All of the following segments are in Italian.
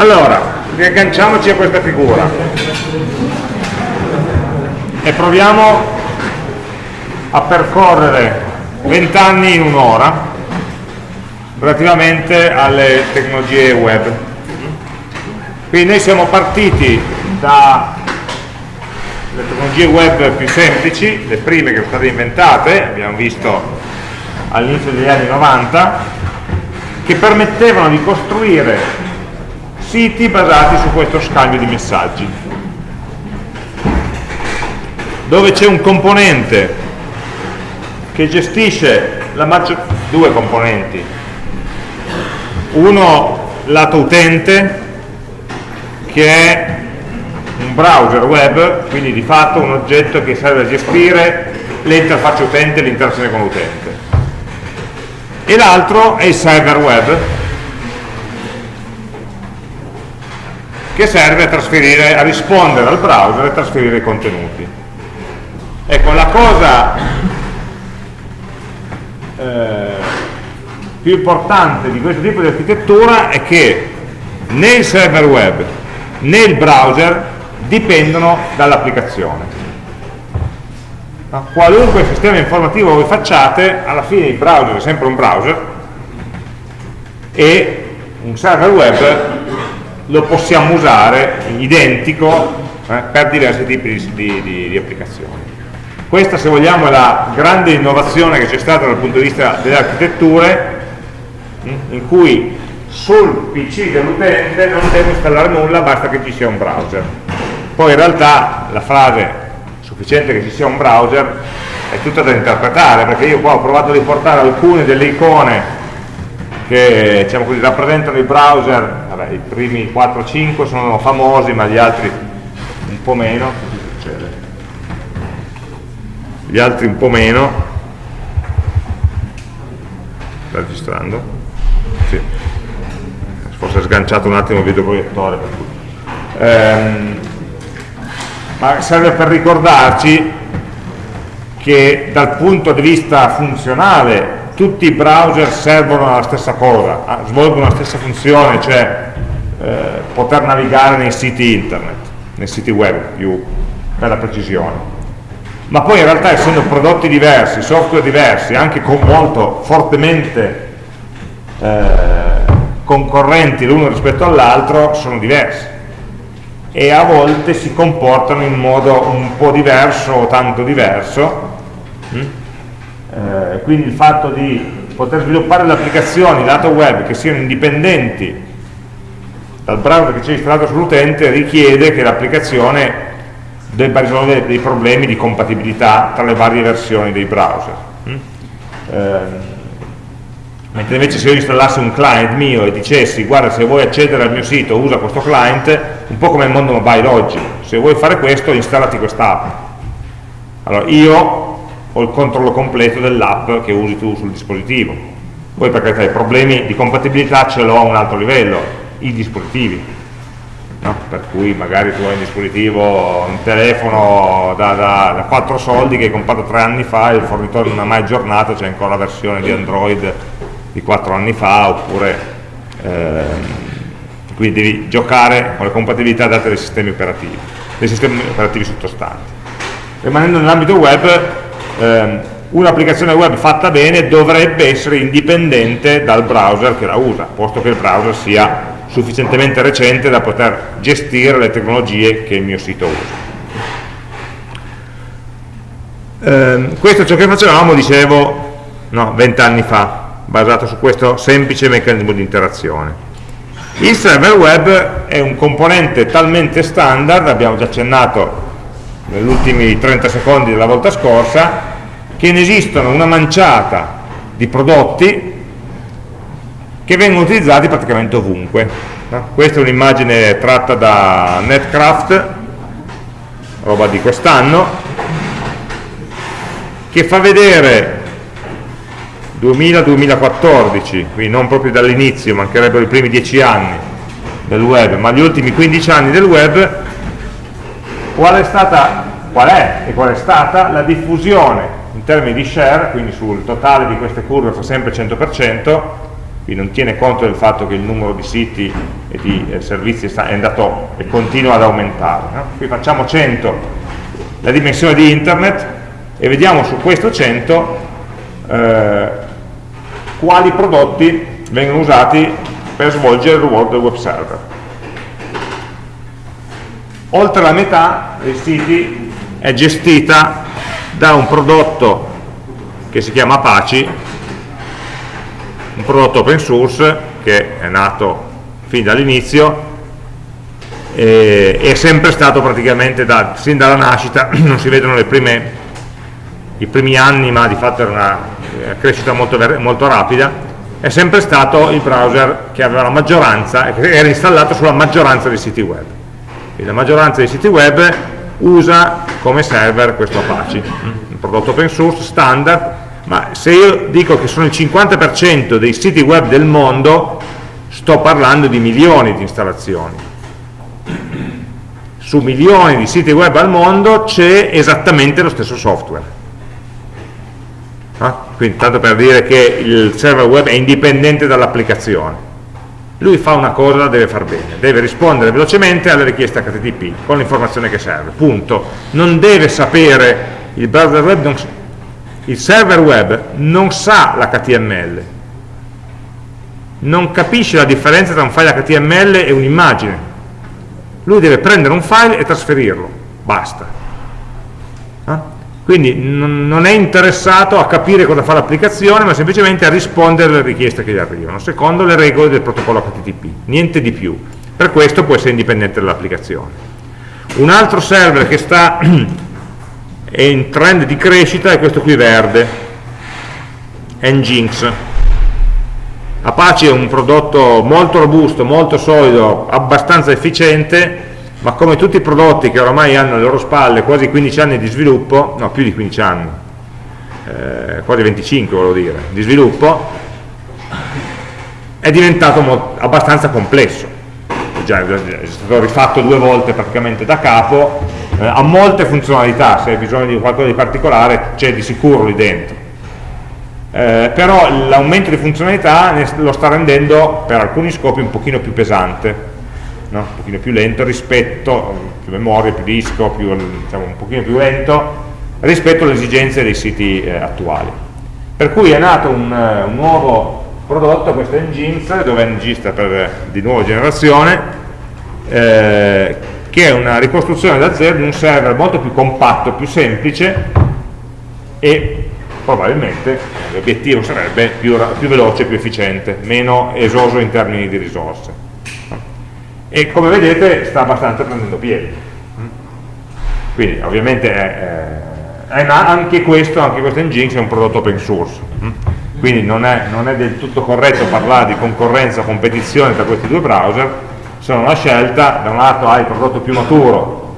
Allora, riagganciamoci a questa figura e proviamo a percorrere 20 anni in un'ora relativamente alle tecnologie web. Quindi noi siamo partiti dalle tecnologie web più semplici, le prime che sono state inventate, abbiamo visto all'inizio degli anni 90, che permettevano di costruire siti basati su questo scambio di messaggi, dove c'è un componente che gestisce maggior due componenti, uno lato utente che è un browser web, quindi di fatto un oggetto che serve a gestire l'interfaccia utente e l'interazione con l'utente. E l'altro è il server web, che serve a, a rispondere al browser e trasferire i contenuti. Ecco, la cosa eh, più importante di questo tipo di architettura è che né il server web né il browser dipendono dall'applicazione. Qualunque sistema informativo voi facciate, alla fine il browser è sempre un browser e un server web lo possiamo usare identico eh, per diversi tipi di, di, di, applicazioni. Questa, se vogliamo, è la grande innovazione che c'è stata dal punto di vista delle architetture, hm, in cui sul PC dell'utente non deve installare nulla, basta che ci sia un browser. Poi in realtà la frase sufficiente che ci sia un browser è tutta da interpretare, perché io qua ho provato a riportare alcune delle icone che diciamo così, rappresentano i browser, i primi 4-5 sono famosi, ma gli altri un po' meno, gli altri un po' meno sta registrando? Sì. forse è sganciato un attimo il videoproiettore ehm, ma serve per ricordarci che dal punto di vista funzionale tutti i browser servono alla stessa cosa, ah, svolgono la stessa funzione, cioè eh, poter navigare nei siti internet, nei siti web più per la precisione ma poi in realtà essendo prodotti diversi, software diversi, anche con molto fortemente eh, concorrenti l'uno rispetto all'altro, sono diversi e a volte si comportano in modo un po' diverso o tanto diverso mm? Eh, quindi il fatto di poter sviluppare le applicazioni lato web che siano indipendenti dal browser che c'è installato sull'utente richiede che l'applicazione debba risolvere dei problemi di compatibilità tra le varie versioni dei browser. Mm? Eh, mentre invece se io installassi un client mio e dicessi guarda se vuoi accedere al mio sito usa questo client, un po' come il mondo mobile oggi, se vuoi fare questo installati quest'app. Allora io ho il controllo completo dell'app che usi tu sul dispositivo, poi perché i problemi di compatibilità ce l'ho a un altro livello, i dispositivi no? per cui magari tu hai un dispositivo, un telefono da, da, da 4 soldi che hai comprato 3 anni fa e il fornitore non ha mai aggiornato, c'è ancora la versione di Android di 4 anni fa, oppure ehm, quindi devi giocare con le compatibilità date dai sistemi operativi, dei sistemi operativi sottostanti. Rimanendo nell'ambito web, ehm, un'applicazione web fatta bene dovrebbe essere indipendente dal browser che la usa, posto che il browser sia sufficientemente recente da poter gestire le tecnologie che il mio sito usa. Eh, questo è ciò che facevamo, dicevo, no, 20 anni fa, basato su questo semplice meccanismo di interazione. Il server web è un componente talmente standard, abbiamo già accennato negli ultimi 30 secondi della volta scorsa, che ne esistono una manciata di prodotti che vengono utilizzati praticamente ovunque. No? Questa è un'immagine tratta da Netcraft, roba di quest'anno, che fa vedere 2000-2014, quindi non proprio dall'inizio, mancherebbero i primi 10 anni del web, ma gli ultimi 15 anni del web, qual è, stata, qual è e qual è stata la diffusione in termini di share, quindi sul totale di queste curve fa sempre 100%, quindi non tiene conto del fatto che il numero di siti e di eh, servizi è andato e continua ad aumentare. No? Qui facciamo 100 la dimensione di internet e vediamo su questo 100 eh, quali prodotti vengono usati per svolgere il ruolo del web server. Oltre la metà dei siti è gestita da un prodotto che si chiama Apache un prodotto open source che è nato fin dall'inizio e è sempre stato praticamente da, sin dalla nascita, non si vedono prime, i primi anni ma di fatto era una crescita molto, molto rapida è sempre stato il browser che aveva la maggioranza, che era installato sulla maggioranza dei siti web. E la maggioranza dei siti web usa come server questo Apache, un prodotto open source standard ma se io dico che sono il 50% dei siti web del mondo, sto parlando di milioni di installazioni. Su milioni di siti web al mondo c'è esattamente lo stesso software. Ah? Quindi tanto per dire che il server web è indipendente dall'applicazione. Lui fa una cosa, deve far bene, deve rispondere velocemente alle richieste HTTP con l'informazione che serve, punto. Non deve sapere, il browser web non, il server web non sa l'HTML, non capisce la differenza tra un file HTML e un'immagine. Lui deve prendere un file e trasferirlo, basta. Quindi non è interessato a capire cosa fa l'applicazione, ma semplicemente a rispondere alle richieste che gli arrivano, secondo le regole del protocollo HTTP, niente di più. Per questo può essere indipendente dall'applicazione. Un altro server che sta è in trend di crescita è questo qui verde Nginx Apache è un prodotto molto robusto, molto solido, abbastanza efficiente ma come tutti i prodotti che oramai hanno alle loro spalle quasi 15 anni di sviluppo no più di 15 anni eh, quasi 25 volevo dire di sviluppo è diventato abbastanza complesso già, è stato rifatto due volte praticamente da capo eh, ha molte funzionalità, se hai bisogno di qualcosa di particolare c'è di sicuro lì dentro. Eh, però l'aumento di funzionalità lo sta rendendo per alcuni scopi un pochino più pesante, no? un pochino più lento rispetto, più memoria, più disco, più, diciamo, un pochino più lento rispetto alle esigenze dei siti eh, attuali. Per cui è nato un, uh, un nuovo prodotto, questo Nginx, dove Nginx sta per di nuova generazione, eh, che è una ricostruzione da zero di un server molto più compatto, più semplice e probabilmente l'obiettivo sarebbe più, più, veloce, più efficiente, meno esoso in termini di risorse. E come vedete sta abbastanza prendendo piede. Quindi ovviamente è, è, anche questo, anche questo Nginx è un prodotto open source. Quindi non è, non è del tutto corretto parlare di concorrenza, competizione tra questi due browser, sono una scelta, da un lato hai il prodotto più maturo,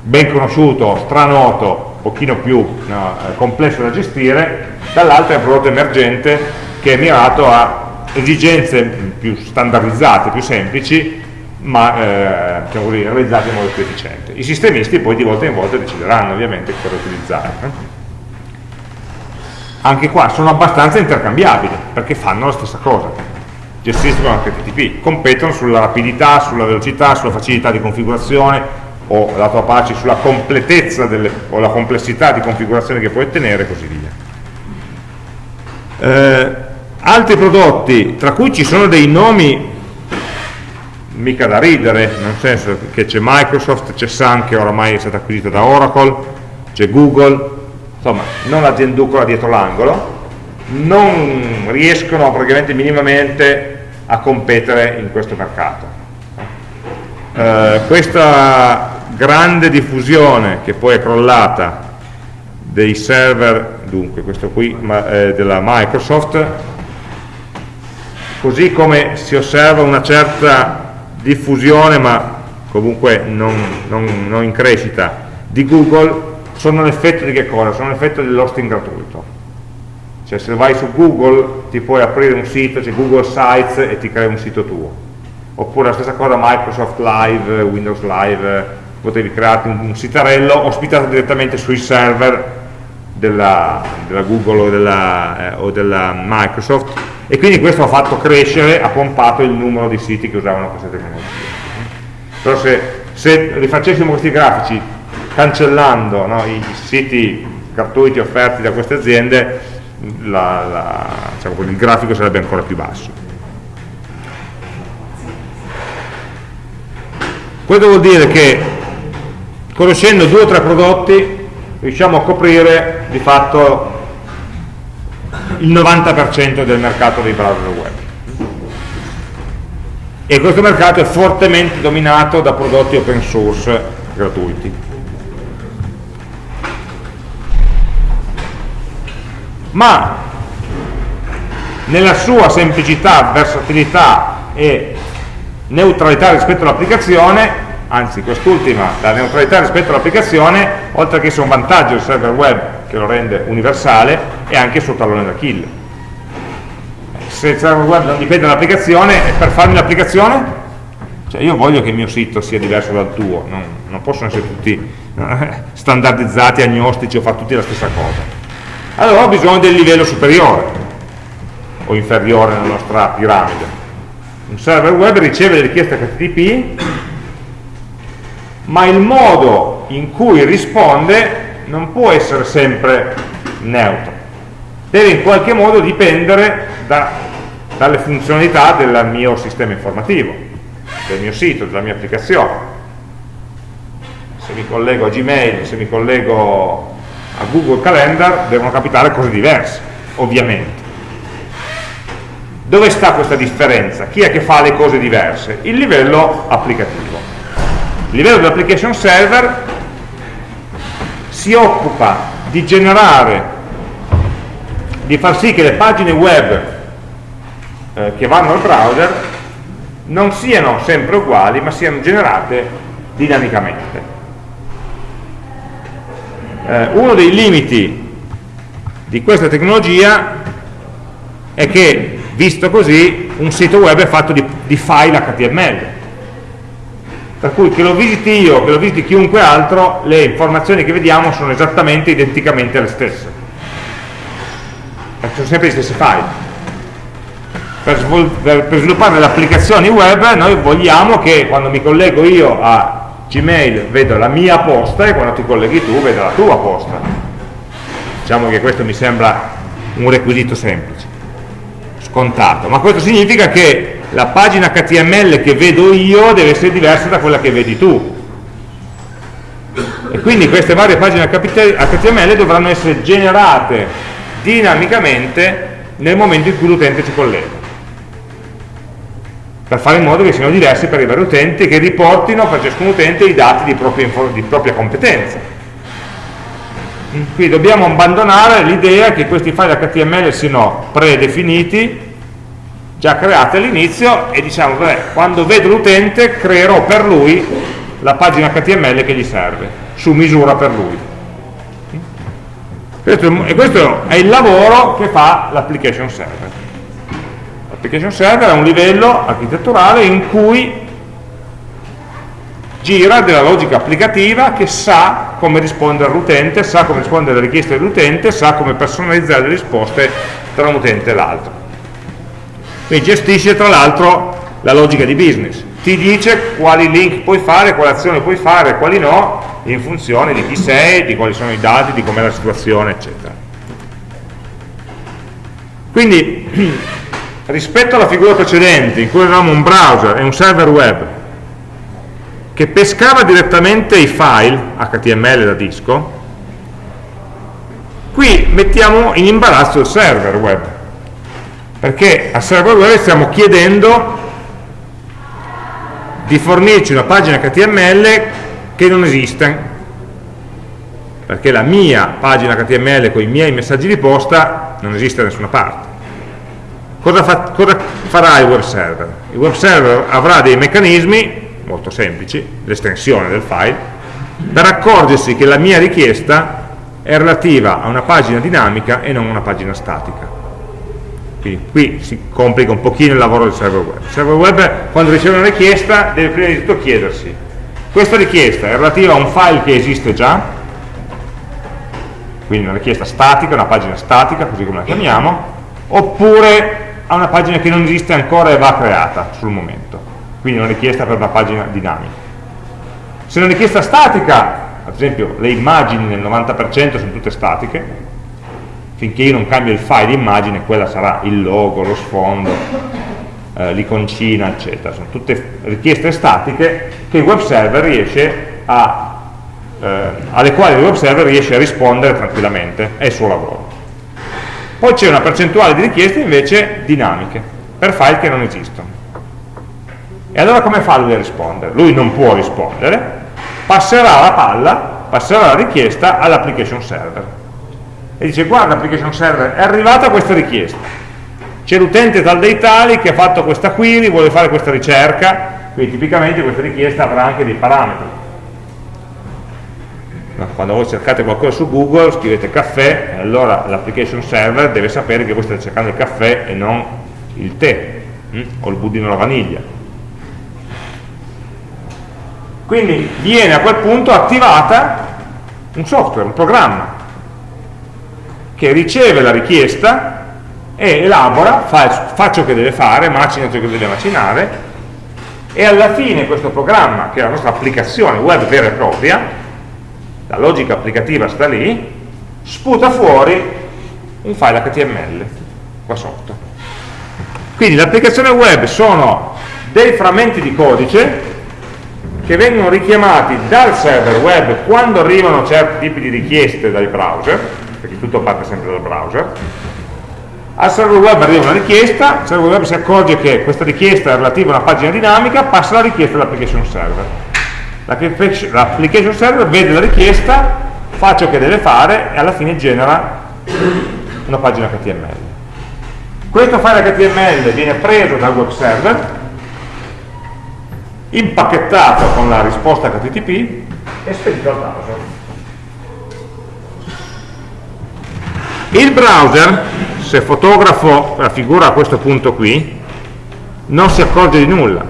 ben conosciuto, stranoto, un pochino più no, eh, complesso da gestire, dall'altro è un prodotto emergente che è mirato a esigenze più standardizzate, più semplici, ma eh, diciamo così, realizzate in modo più efficiente. I sistemisti poi di volta in volta decideranno ovviamente cosa utilizzare. Eh? Anche qua sono abbastanza intercambiabili, perché fanno la stessa cosa gestiscono HTTP, competono sulla rapidità, sulla velocità, sulla facilità di configurazione o lato Apache sulla completezza delle, o la complessità di configurazione che puoi ottenere e così via. Eh, altri prodotti, tra cui ci sono dei nomi mica da ridere, nel senso che c'è Microsoft, c'è Sun che oramai è stata acquisita da Oracle, c'è Google, insomma non l'azienducola dietro l'angolo, non riescono praticamente minimamente a competere in questo mercato. Eh, questa grande diffusione che poi è crollata dei server, dunque questo qui ma, eh, della Microsoft, così come si osserva una certa diffusione ma comunque non, non, non in crescita di Google, sono l'effetto di che cosa? Sono l'effetto dell'hosting gratuito cioè se vai su Google ti puoi aprire un sito, c'è Google Sites e ti crea un sito tuo. Oppure la stessa cosa Microsoft Live, Windows Live, potevi crearti un, un sitarello ospitato direttamente sui server della, della Google o della, eh, o della, Microsoft e quindi questo ha fatto crescere, ha pompato il numero di siti che usavano queste tecnologie. Però se, se rifacessimo questi grafici cancellando no, i siti gratuiti offerti da queste aziende, la, la, diciamo, il grafico sarebbe ancora più basso. Questo vuol dire che conoscendo due o tre prodotti riusciamo a coprire di fatto il 90% del mercato dei browser web. E questo mercato è fortemente dominato da prodotti open source gratuiti. Ma nella sua semplicità, versatilità e neutralità rispetto all'applicazione anzi quest'ultima, la neutralità rispetto all'applicazione, oltre che essere un vantaggio del server web che lo rende universale, è anche il suo tallone d'Achille. Se il server web non dipende dall'applicazione, per farmi l'applicazione, cioè io voglio che il mio sito sia diverso dal tuo, non, non possono essere tutti eh, standardizzati, agnostici o fare tutti la stessa cosa. Allora ho bisogno del livello superiore o inferiore nella nostra piramide. Un server web riceve le richieste HTTP ma il modo in cui risponde non può essere sempre neutro deve in qualche modo dipendere da, dalle funzionalità del mio sistema informativo del mio sito, della mia applicazione se mi collego a Gmail, se mi collego a Google Calendar devono capitare cose diverse ovviamente dove sta questa differenza? chi è che fa le cose diverse? il livello applicativo il livello dell'application server si occupa di generare, di far sì che le pagine web eh, che vanno al browser non siano sempre uguali, ma siano generate dinamicamente. Eh, uno dei limiti di questa tecnologia è che, visto così, un sito web è fatto di, di file HTML per cui che lo visiti io, che lo visiti chiunque altro, le informazioni che vediamo sono esattamente, identicamente le stesse. Perché sono sempre gli stessi file. Per, per, per sviluppare le applicazioni web noi vogliamo che quando mi collego io a Gmail vedo la mia posta e quando ti colleghi tu vedo la tua posta. Diciamo che questo mi sembra un requisito semplice, scontato, ma questo significa che la pagina HTML che vedo io deve essere diversa da quella che vedi tu. E quindi queste varie pagine HTML dovranno essere generate dinamicamente nel momento in cui l'utente si collega. Per fare in modo che siano diversi per i vari utenti e che riportino per ciascun utente i dati di propria, di propria competenza. Quindi dobbiamo abbandonare l'idea che questi file HTML siano predefiniti già create all'inizio e diciamo, beh, quando vedo l'utente creerò per lui la pagina HTML che gli serve, su misura per lui. E questo è il lavoro che fa l'application server. L'application server è un livello architetturale in cui gira della logica applicativa che sa come rispondere all'utente, sa come rispondere alle richieste dell'utente, sa come personalizzare le risposte tra un utente e l'altro quindi gestisce tra l'altro la logica di business. Ti dice quali link puoi fare, quali azioni puoi fare, quali no in funzione di chi sei, di quali sono i dati, di com'è la situazione eccetera. Quindi rispetto alla figura precedente in cui avevamo un browser e un server web che pescava direttamente i file HTML da disco qui mettiamo in imbarazzo il server web perché a server web stiamo chiedendo di fornirci una pagina HTML che non esiste. Perché la mia pagina HTML con i miei messaggi di posta non esiste da nessuna parte. Cosa, fa, cosa farà il web server? il web server avrà dei meccanismi molto semplici, l'estensione del file per accorgersi che la mia richiesta è relativa a una pagina dinamica e non una pagina statica quindi qui si complica un pochino il lavoro del server web. Il server web quando riceve una richiesta deve prima di tutto chiedersi questa richiesta è relativa a un file che esiste già, quindi una richiesta statica, una pagina statica, così come la chiamiamo, oppure a una pagina che non esiste ancora e va creata sul momento, quindi una richiesta per una pagina dinamica. Se è una richiesta statica, ad esempio le immagini nel 90% sono tutte statiche, finché io non cambio il file immagine, quella sarà il logo, lo sfondo, eh, l'iconcina, eccetera. Sono tutte richieste statiche che il web server riesce a, eh, alle quali il web server riesce a rispondere tranquillamente, è il suo lavoro. Poi c'è una percentuale di richieste invece dinamiche, per file che non esistono. E allora come fa lui a rispondere? Lui non può rispondere, passerà la palla, passerà la richiesta all'application server. E dice, guarda application server, è arrivata questa richiesta. C'è l'utente tal dei tali che ha fatto questa query, vuole fare questa ricerca, quindi tipicamente questa richiesta avrà anche dei parametri. Quando voi cercate qualcosa su Google, scrivete caffè, e allora l'application server deve sapere che voi state cercando il caffè e non il tè, hm? o il budino alla vaniglia quindi viene a quel punto attivata un software, un programma che riceve la richiesta e elabora, fa, fa ciò che deve fare, macina ciò che deve macinare e alla fine questo programma, che è la nostra applicazione web vera e propria, la logica applicativa sta lì, sputa fuori un file HTML qua sotto. Quindi l'applicazione web sono dei frammenti di codice che vengono richiamati dal server web quando arrivano certi tipi di richieste dai browser, perché tutto parte sempre dal browser, al server web arriva una richiesta, il server web si accorge che questa richiesta è relativa a una pagina dinamica, passa la richiesta all'application server. L'application server vede la richiesta, fa ciò che deve fare e alla fine genera una pagina HTML. Questo file HTML viene preso dal web server impacchettato con la risposta HTTP e spedito al browser. Il browser, se fotografo la figura a questo punto qui, non si accorge di nulla.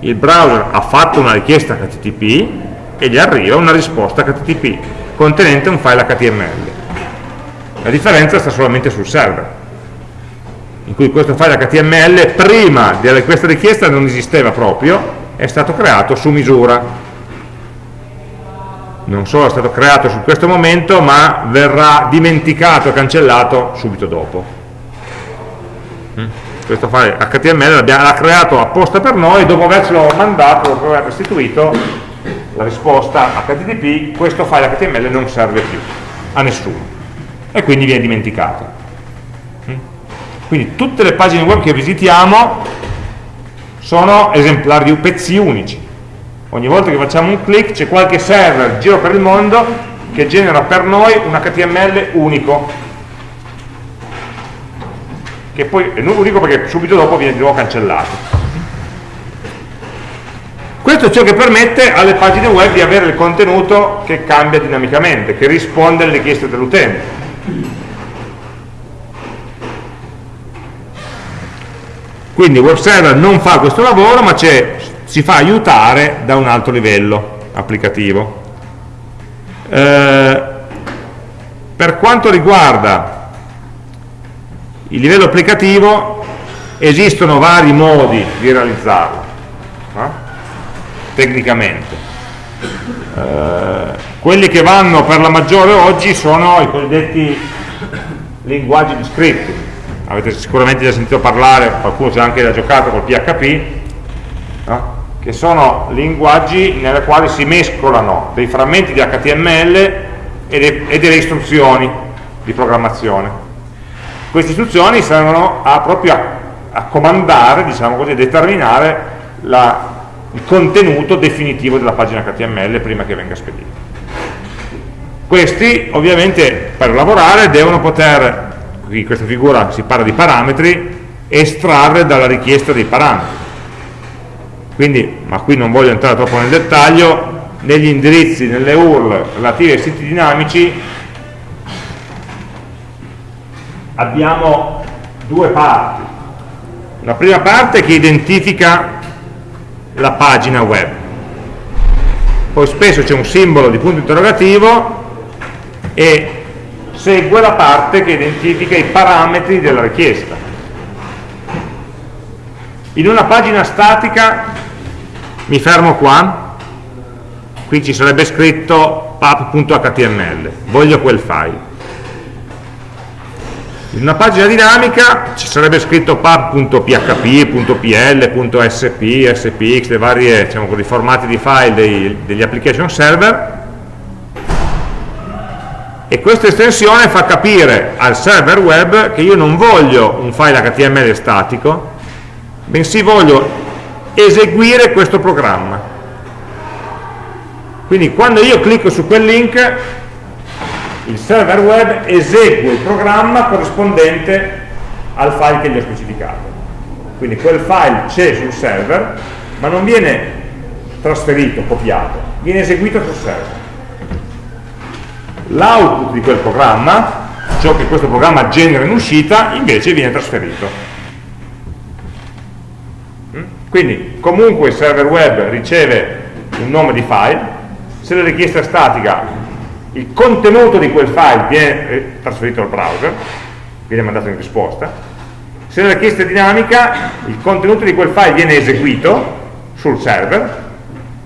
Il browser ha fatto una richiesta HTTP e gli arriva una risposta HTTP contenente un file HTML. La differenza sta solamente sul server in cui questo file HTML prima di questa richiesta non esisteva proprio, è stato creato su misura. Non solo è stato creato su questo momento, ma verrà dimenticato e cancellato subito dopo. Mm? Questo file HTML l'ha creato apposta per noi, dopo avercelo mandato, dopo aver restituito la risposta HTTP, questo file HTML non serve più a nessuno e quindi viene dimenticato quindi tutte le pagine web che visitiamo sono esemplari, pezzi unici. Ogni volta che facciamo un clic c'è qualche server giro per il mondo che genera per noi un HTML unico. Che poi è unico perché subito dopo viene di nuovo cancellato. Questo è ciò che permette alle pagine web di avere il contenuto che cambia dinamicamente, che risponde alle richieste dell'utente quindi il web server non fa questo lavoro ma si fa aiutare da un altro livello applicativo eh, per quanto riguarda il livello applicativo esistono vari modi di realizzarlo no? tecnicamente eh, quelli che vanno per la maggiore oggi sono i cosiddetti linguaggi di scripting avete sicuramente già sentito parlare, qualcuno ci ha anche già giocato col PHP, no? Che sono linguaggi nei quali si mescolano dei frammenti di HTML e, de e delle istruzioni di programmazione. Queste istruzioni servono a, proprio a, a comandare, diciamo così, a determinare la, il contenuto definitivo della pagina HTML prima che venga spedita. Questi ovviamente per lavorare devono poter in questa figura si parla di parametri, estrarre dalla richiesta dei parametri. Quindi, ma qui non voglio entrare troppo nel dettaglio, negli indirizzi, nelle URL relative ai siti dinamici abbiamo due parti. La prima parte che identifica la pagina web. Poi spesso c'è un simbolo di punto interrogativo e segue la parte che identifica i parametri della richiesta. In una pagina statica mi fermo qua, qui ci sarebbe scritto pub.html, voglio quel file. In una pagina dinamica ci sarebbe scritto pub.php, .pl, .sp, spx, le varie diciamo così, formati di file dei, degli application server. E questa estensione fa capire al server web che io non voglio un file HTML statico, bensì voglio eseguire questo programma. Quindi quando io clicco su quel link, il server web esegue il programma corrispondente al file che gli ho specificato. Quindi quel file c'è sul server, ma non viene trasferito, copiato, viene eseguito sul server l'output di quel programma, ciò che questo programma genera in uscita, invece viene trasferito. Quindi comunque il server web riceve un nome di file, se la richiesta è statica il contenuto di quel file viene eh, trasferito al browser, viene mandato in risposta, se la richiesta è dinamica il contenuto di quel file viene eseguito sul server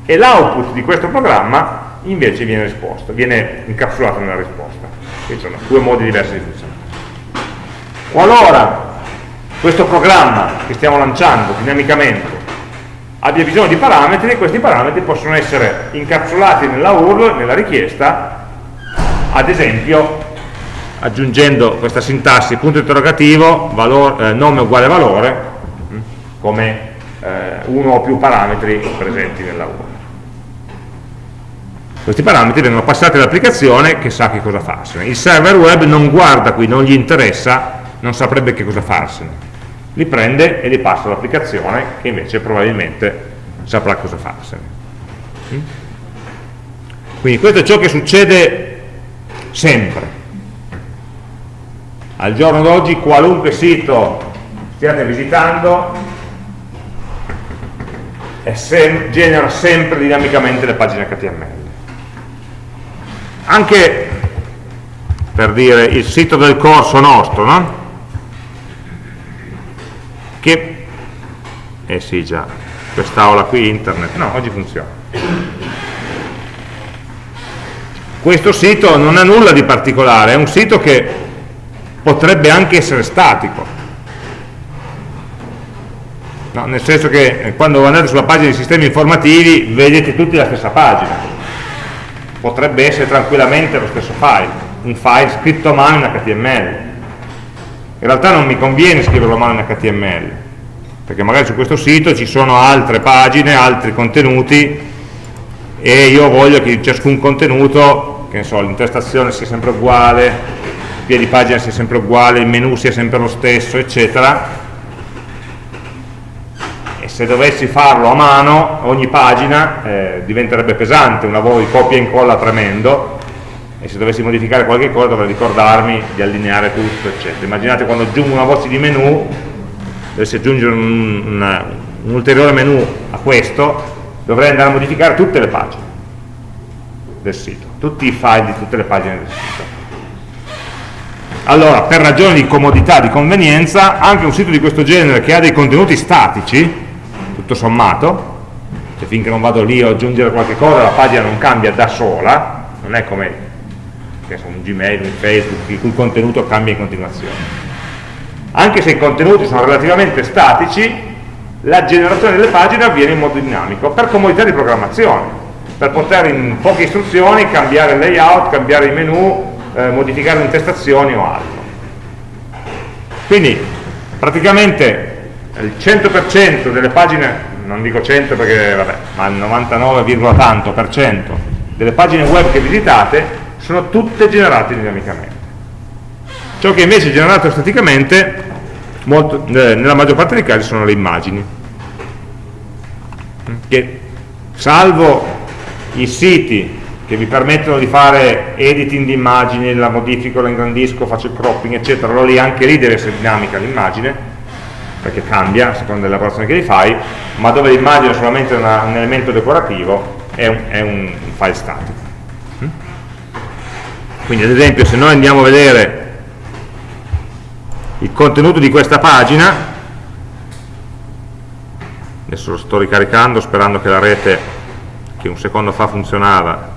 e l'output di questo programma invece viene risposto, viene incapsulato nella risposta. Quindi sono due modi diversi di funzionare. Qualora questo programma che stiamo lanciando dinamicamente abbia bisogno di parametri, questi parametri possono essere incapsulati nella URL, nella richiesta, ad esempio aggiungendo questa sintassi punto interrogativo, valore, eh, nome uguale valore, hm, come eh, uno o più parametri presenti nella URL. Questi parametri vengono passati all'applicazione che sa che cosa farsene. Il server web non guarda qui, non gli interessa, non saprebbe che cosa farsene. Li prende e li passa all'applicazione che invece probabilmente saprà cosa farsene. Mm? Quindi questo è ciò che succede sempre. Al giorno d'oggi qualunque sito stiate visitando sem genera sempre dinamicamente le pagine HTML anche per dire il sito del corso nostro no? che eh sì già. Quest'aula qui internet. No oggi funziona. Questo sito non ha nulla di particolare è un sito che potrebbe anche essere statico. No, nel senso che eh, quando andate sulla pagina dei sistemi informativi vedete tutti la stessa pagina. Potrebbe essere tranquillamente lo stesso file, un file scritto a mano in HTML. In realtà non mi conviene scriverlo a mano in HTML, perché magari su questo sito ci sono altre pagine, altri contenuti e io voglio che ciascun contenuto, che ne so, l'intestazione sia sempre uguale, il piedi pagina sia sempre uguale, il menu sia sempre lo stesso, eccetera, se dovessi farlo a mano ogni pagina eh, diventerebbe pesante, un lavoro di copia e incolla tremendo e se dovessi modificare qualche cosa dovrei ricordarmi di allineare tutto eccetera. Immaginate quando aggiungo una voce di menu dovessi aggiungere un, una, un ulteriore menu a questo dovrei andare a modificare tutte le pagine del sito tutti i file di tutte le pagine del sito allora per ragioni di comodità, di convenienza anche un sito di questo genere che ha dei contenuti statici tutto sommato, cioè finché non vado lì a aggiungere qualche cosa la pagina non cambia da sola, non è come un Gmail, un Facebook, il cui contenuto cambia in continuazione. Anche se i contenuti sono relativamente statici, la generazione delle pagine avviene in modo dinamico, per comodità di programmazione, per poter in poche istruzioni cambiare il layout, cambiare i menu, eh, modificare le intestazioni o altro. Quindi praticamente il 100% delle pagine, non dico 100 perché vabbè, ma il 99, tanto per cento delle pagine web che visitate sono tutte generate dinamicamente. Ciò che invece è generato staticamente, molto, eh, nella maggior parte dei casi sono le immagini, che salvo i siti che vi permettono di fare editing di immagini, la modifico, la ingrandisco, faccio il cropping, eccetera, allora lì anche lì deve essere dinamica l'immagine, perché cambia a seconda dell'elaborazione che li fai, ma dove l'immagine è solamente una, un elemento decorativo è un, è un file statico. Mm? Quindi ad esempio se noi andiamo a vedere il contenuto di questa pagina, adesso lo sto ricaricando sperando che la rete che un secondo fa funzionava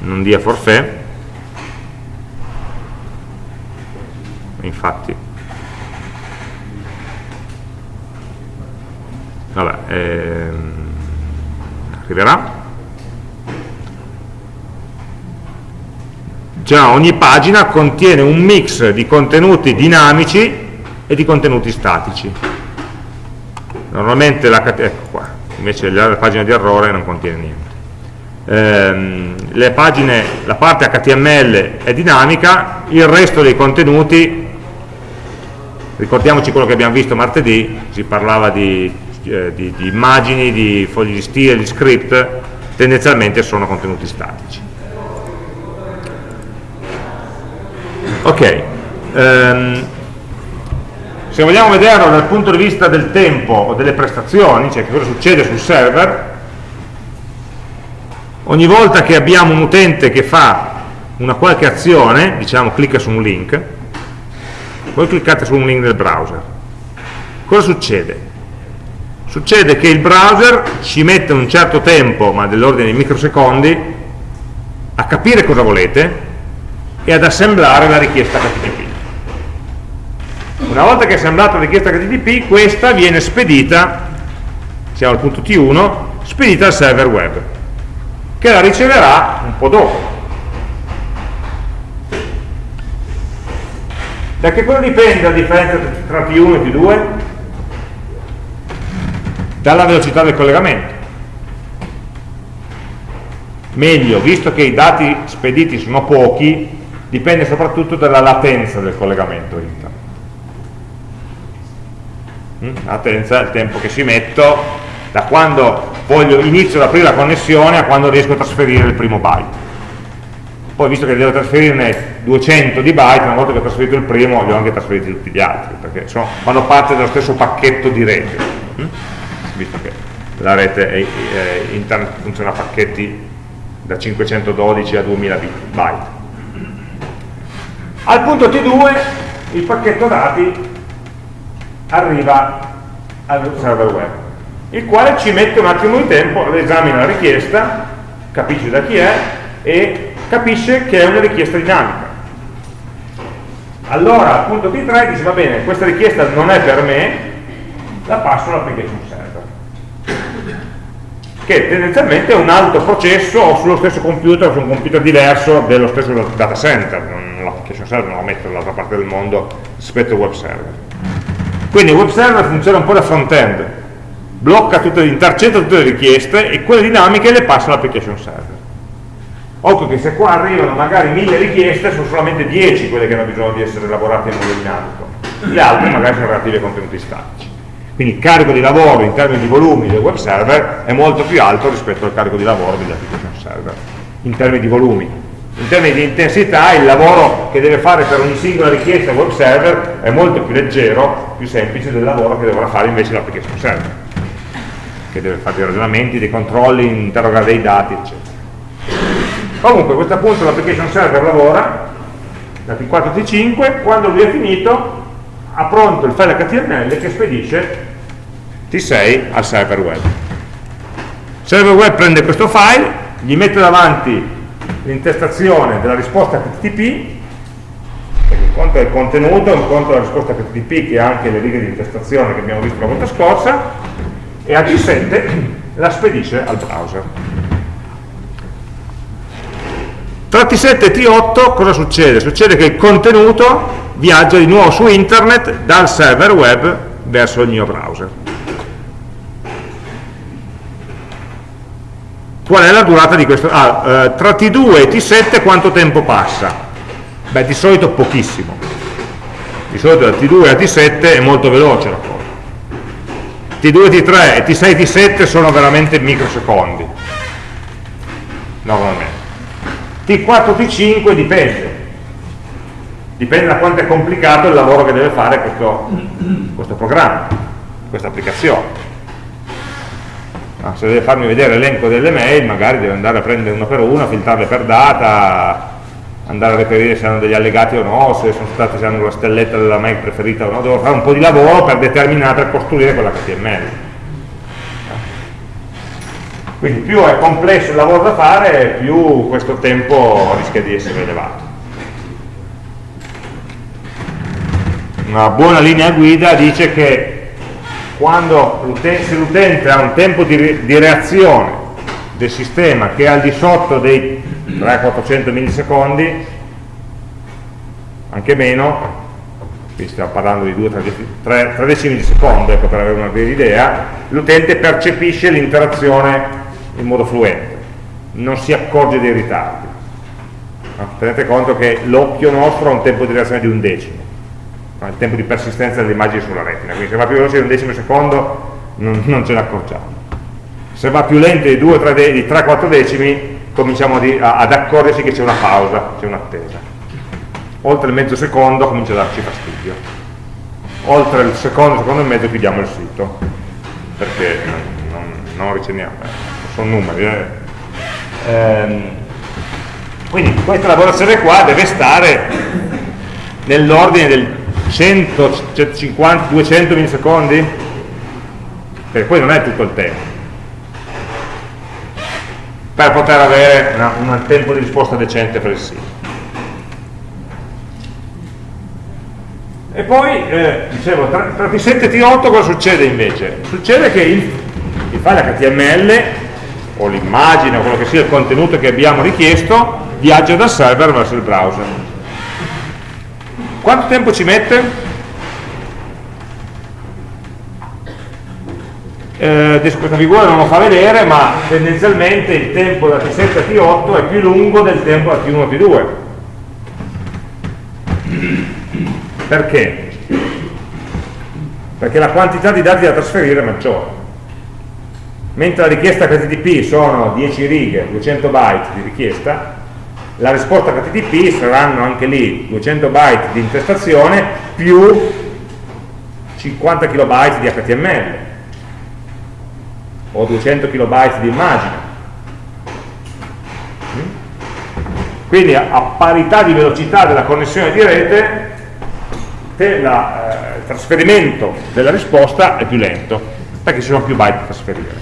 non dia forfè. Infatti vabbè ehm, arriverà già ogni pagina contiene un mix di contenuti dinamici e di contenuti statici. Normalmente la, ecco qua, invece la pagina di errore non contiene niente. Ehm, pagine, la parte HTML è dinamica il resto dei contenuti ricordiamoci quello che abbiamo visto martedì si parlava di, eh, di, di immagini, di fogli di stile, di script tendenzialmente sono contenuti statici ok um, se vogliamo vederlo dal punto di vista del tempo o delle prestazioni cioè che cosa succede sul server ogni volta che abbiamo un utente che fa una qualche azione diciamo clicca su un link voi cliccate su un link del browser cosa succede? succede che il browser ci mette un certo tempo ma dell'ordine di microsecondi a capire cosa volete e ad assemblare la richiesta HTTP. Una volta che è assemblata la richiesta HTTP, questa viene spedita, siamo al punto T1, spedita al server web, che la riceverà un po' dopo. Da che cosa dipende la differenza tra T1 e T2? Dalla velocità del collegamento meglio, visto che i dati spediti sono pochi, dipende soprattutto dalla latenza del collegamento interno. Mm? Latenza è il tempo che ci metto da quando voglio, inizio ad aprire la connessione a quando riesco a trasferire il primo byte. Poi visto che devo trasferirne 200 di byte, una volta che ho trasferito il primo, li ho anche trasferiti tutti gli altri, perché sono, fanno parte dello stesso pacchetto di rete, mm? visto che la rete è, è, internet funziona a pacchetti da 512 a 2000 byte al punto T2 il pacchetto dati arriva al server web, il quale ci mette un attimo di tempo, esamina la richiesta, capisce da chi è e capisce che è una richiesta dinamica. Allora al punto T3 dice va bene, questa richiesta non è per me, la passo all'application server che tendenzialmente è un altro processo o sullo stesso computer su un computer diverso dello stesso data center, l'application server non la metto dall'altra parte del mondo rispetto al web server. Quindi il web server funziona un po' da front-end, blocca tutte, intercetta tutte le richieste e quelle dinamiche le passa all'application server. Occhio che se qua arrivano magari mille richieste, sono solamente 10 quelle che hanno bisogno di essere elaborate in modo dinamico, le altre magari sono relative ai contenuti statici. Quindi il carico di lavoro in termini di volumi del web server è molto più alto rispetto al carico di lavoro degli application server, in termini di volumi. In termini di intensità il lavoro che deve fare per ogni singola richiesta web server è molto più leggero, più semplice del lavoro che dovrà fare invece l'application server, che deve fare dei ragionamenti, dei controlli, interrogare dei dati, eccetera. Comunque a questo punto l'application server lavora da T4 a T5, quando lui è finito ha pronto il file HTML che spedisce T6 al server web. Il server web prende questo file, gli mette davanti l'intestazione della risposta HTTP, perché un conto è il contenuto, un conto è la risposta HTTP che ha anche le righe di intestazione che abbiamo visto la volta scorsa, e a T7 la spedisce al browser. Tra T7 e T8 cosa succede? Succede che il contenuto viaggia di nuovo su internet dal server web verso il mio browser. Qual è la durata di questo? Ah, eh, tra T2 e T7 quanto tempo passa? Beh, di solito pochissimo. Di solito da T2 a T7 è molto veloce la cosa. T2, T3 e T6, T7 sono veramente microsecondi. Normalmente. T4, T5 dipende dipende da quanto è complicato il lavoro che deve fare questo, questo programma, questa applicazione. No, se deve farmi vedere l'elenco delle mail, magari deve andare a prendere uno per uno, filtrarle per data, andare a reperire se hanno degli allegati o no, se sono state, se hanno la stelletta della mail preferita o no, devo fare un po' di lavoro per determinare, per costruire quella HTML. Quindi più è complesso il lavoro da fare, più questo tempo rischia di essere elevato. Una buona linea guida dice che quando se l'utente ha un tempo di, di reazione del sistema che è al di sotto dei 300-400 millisecondi, anche meno, qui stiamo parlando di 2-3 decimi di secondo, ecco, per avere una vera idea, l'utente percepisce l'interazione in modo fluente, non si accorge dei ritardi. Tenete conto che l'occhio nostro ha un tempo di reazione di un decimo, il tempo di persistenza delle immagini sulla retina, quindi se va più veloce di un decimo secondo non, non ce ne accorgiamo. Se va più lento di 3-4 decimi cominciamo ad accorgersi che c'è una pausa, c'è un'attesa. Oltre il mezzo secondo comincia a darci fastidio. Oltre il secondo, secondo e mezzo chiudiamo il sito, perché non, non riceviamo sono numeri. Eh. Ehm, quindi questa lavorazione qua deve stare nell'ordine del 100, 150, 200 millisecondi, perché poi non è tutto il tempo, per poter avere una, un tempo di risposta decente per il sito. E poi, eh, dicevo, tra, tra T7 e T8 cosa succede invece? Succede che il, il file HTML o l'immagine o quello che sia il contenuto che abbiamo richiesto viaggia dal server verso il browser. Quanto tempo ci mette? Eh, adesso questa figura non lo fa vedere, ma tendenzialmente il tempo da T7 a T8 è più lungo del tempo da T1 a T2. Perché? Perché la quantità di dati da trasferire è maggiore mentre la richiesta HTTP sono 10 righe, 200 byte di richiesta, la risposta HTTP saranno anche lì 200 byte di intestazione più 50 kilobyte di HTML o 200 kilobyte di immagine. Quindi a parità di velocità della connessione di rete la, eh, il trasferimento della risposta è più lento perché ci sono più byte da trasferire.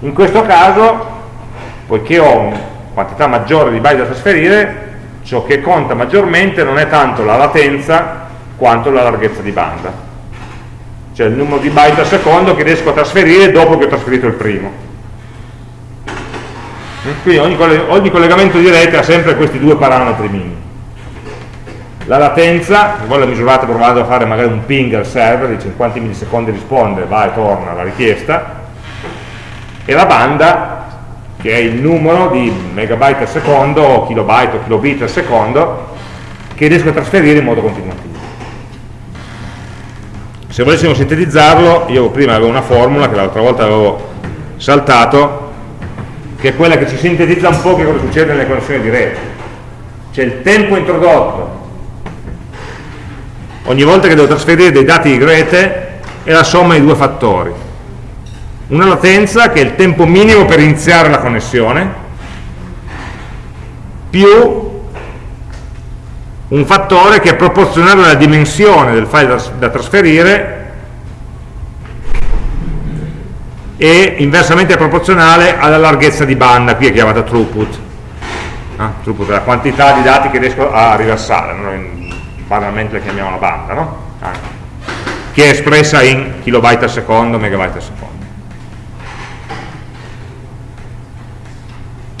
In questo caso, poiché ho una quantità maggiore di byte da trasferire, ciò che conta maggiormente non è tanto la latenza quanto la larghezza di banda, cioè il numero di byte al secondo che riesco a trasferire dopo che ho trasferito il primo. Quindi ogni, ogni collegamento di rete ha sempre questi due parametri minimi. La latenza, voi la misurate provando a fare magari un ping al server, in quanti millisecondi risponde, va e torna la richiesta, e la banda che è il numero di megabyte al secondo o kilobyte o kilobit al secondo che riesco a trasferire in modo continuativo. Se volessimo sintetizzarlo io prima avevo una formula che l'altra volta avevo saltato che è quella che ci sintetizza un po' che cosa succede nelle connessioni di rete. Cioè il tempo introdotto. Ogni volta che devo trasferire dei dati di rete è la somma di due fattori una latenza che è il tempo minimo per iniziare la connessione più un fattore che è proporzionale alla dimensione del file da, trasferire e inversamente proporzionale alla larghezza di banda, qui è chiamata throughput. Ah, throughput è la quantità di dati che riesco a riversare, noi banalmente la chiamiamo la banda, no? ah, che è espressa in kilobyte al secondo, megabyte al secondo.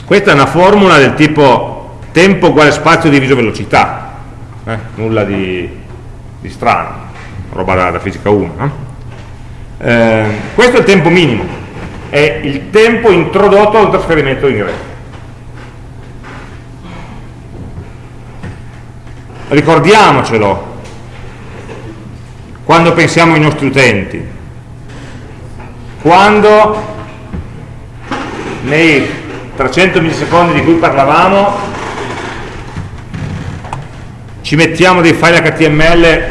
Questa è una formula del tipo tempo uguale spazio diviso velocità, eh? nulla di, di, strano, roba da, da fisica 1. No? Eh, questo è il tempo minimo, è il tempo introdotto al trasferimento in rete. Ricordiamocelo quando pensiamo ai nostri utenti, quando nei 300 millisecondi di cui parlavamo ci mettiamo dei file HTML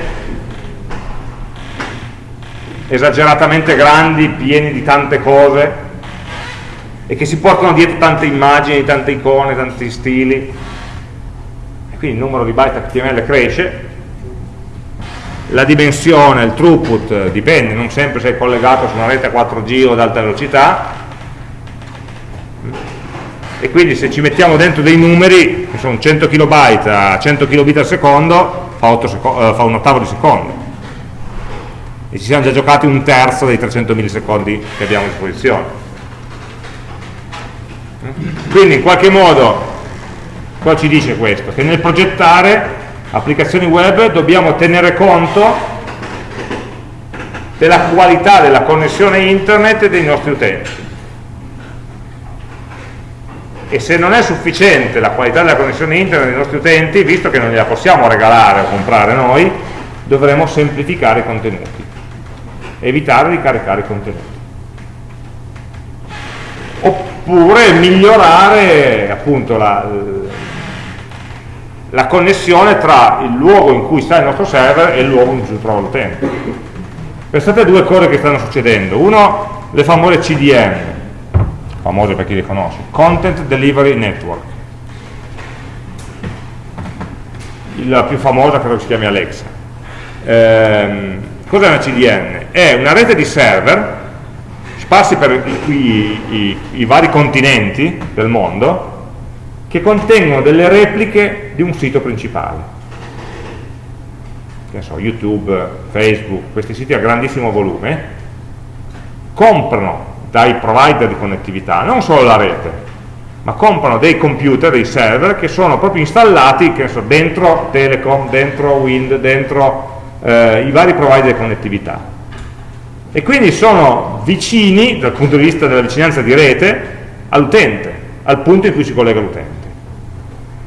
esageratamente grandi, pieni di tante cose e che si portano dietro tante immagini, tante icone, tanti stili. E quindi il numero di byte HTML cresce. La dimensione, il throughput dipende, non sempre sei collegato su una rete 4G o ad alta velocità e quindi se ci mettiamo dentro dei numeri, che sono 100 kilobyte a 100 kilobit al secondo, fa, secondo, eh, fa un ottavo di secondo. E ci siamo già giocati un terzo dei 300 millisecondi che abbiamo a disposizione. Quindi in qualche modo, cosa ci dice questo? Che nel progettare applicazioni web dobbiamo tenere conto della qualità della connessione internet dei nostri utenti e se non è sufficiente la qualità della connessione internet dei nostri utenti, visto che non gliela possiamo regalare o comprare noi, dovremo semplificare i contenuti, evitare di caricare i contenuti. Oppure migliorare appunto la, la connessione tra il luogo in cui sta il nostro server e il luogo in cui si trova l'utente. Pensate a due cose che stanno succedendo. Uno, le famose CDN, famose per chi li conosce, Content Delivery Network. La più famosa credo si chiami Alexa. Ehm, cos'è una CDN? È una rete di server sparsi per i, i, i, i vari continenti del mondo che contengono delle repliche di un sito principale. Che so, YouTube, Facebook, questi siti a grandissimo volume, comprano dai provider di connettività, non solo la rete, ma comprano dei computer, dei server che sono proprio installati so, dentro Telecom, dentro Wind, dentro eh, i vari provider di connettività. E quindi sono vicini, dal punto di vista della vicinanza di rete, all'utente, al punto in cui si collega l'utente.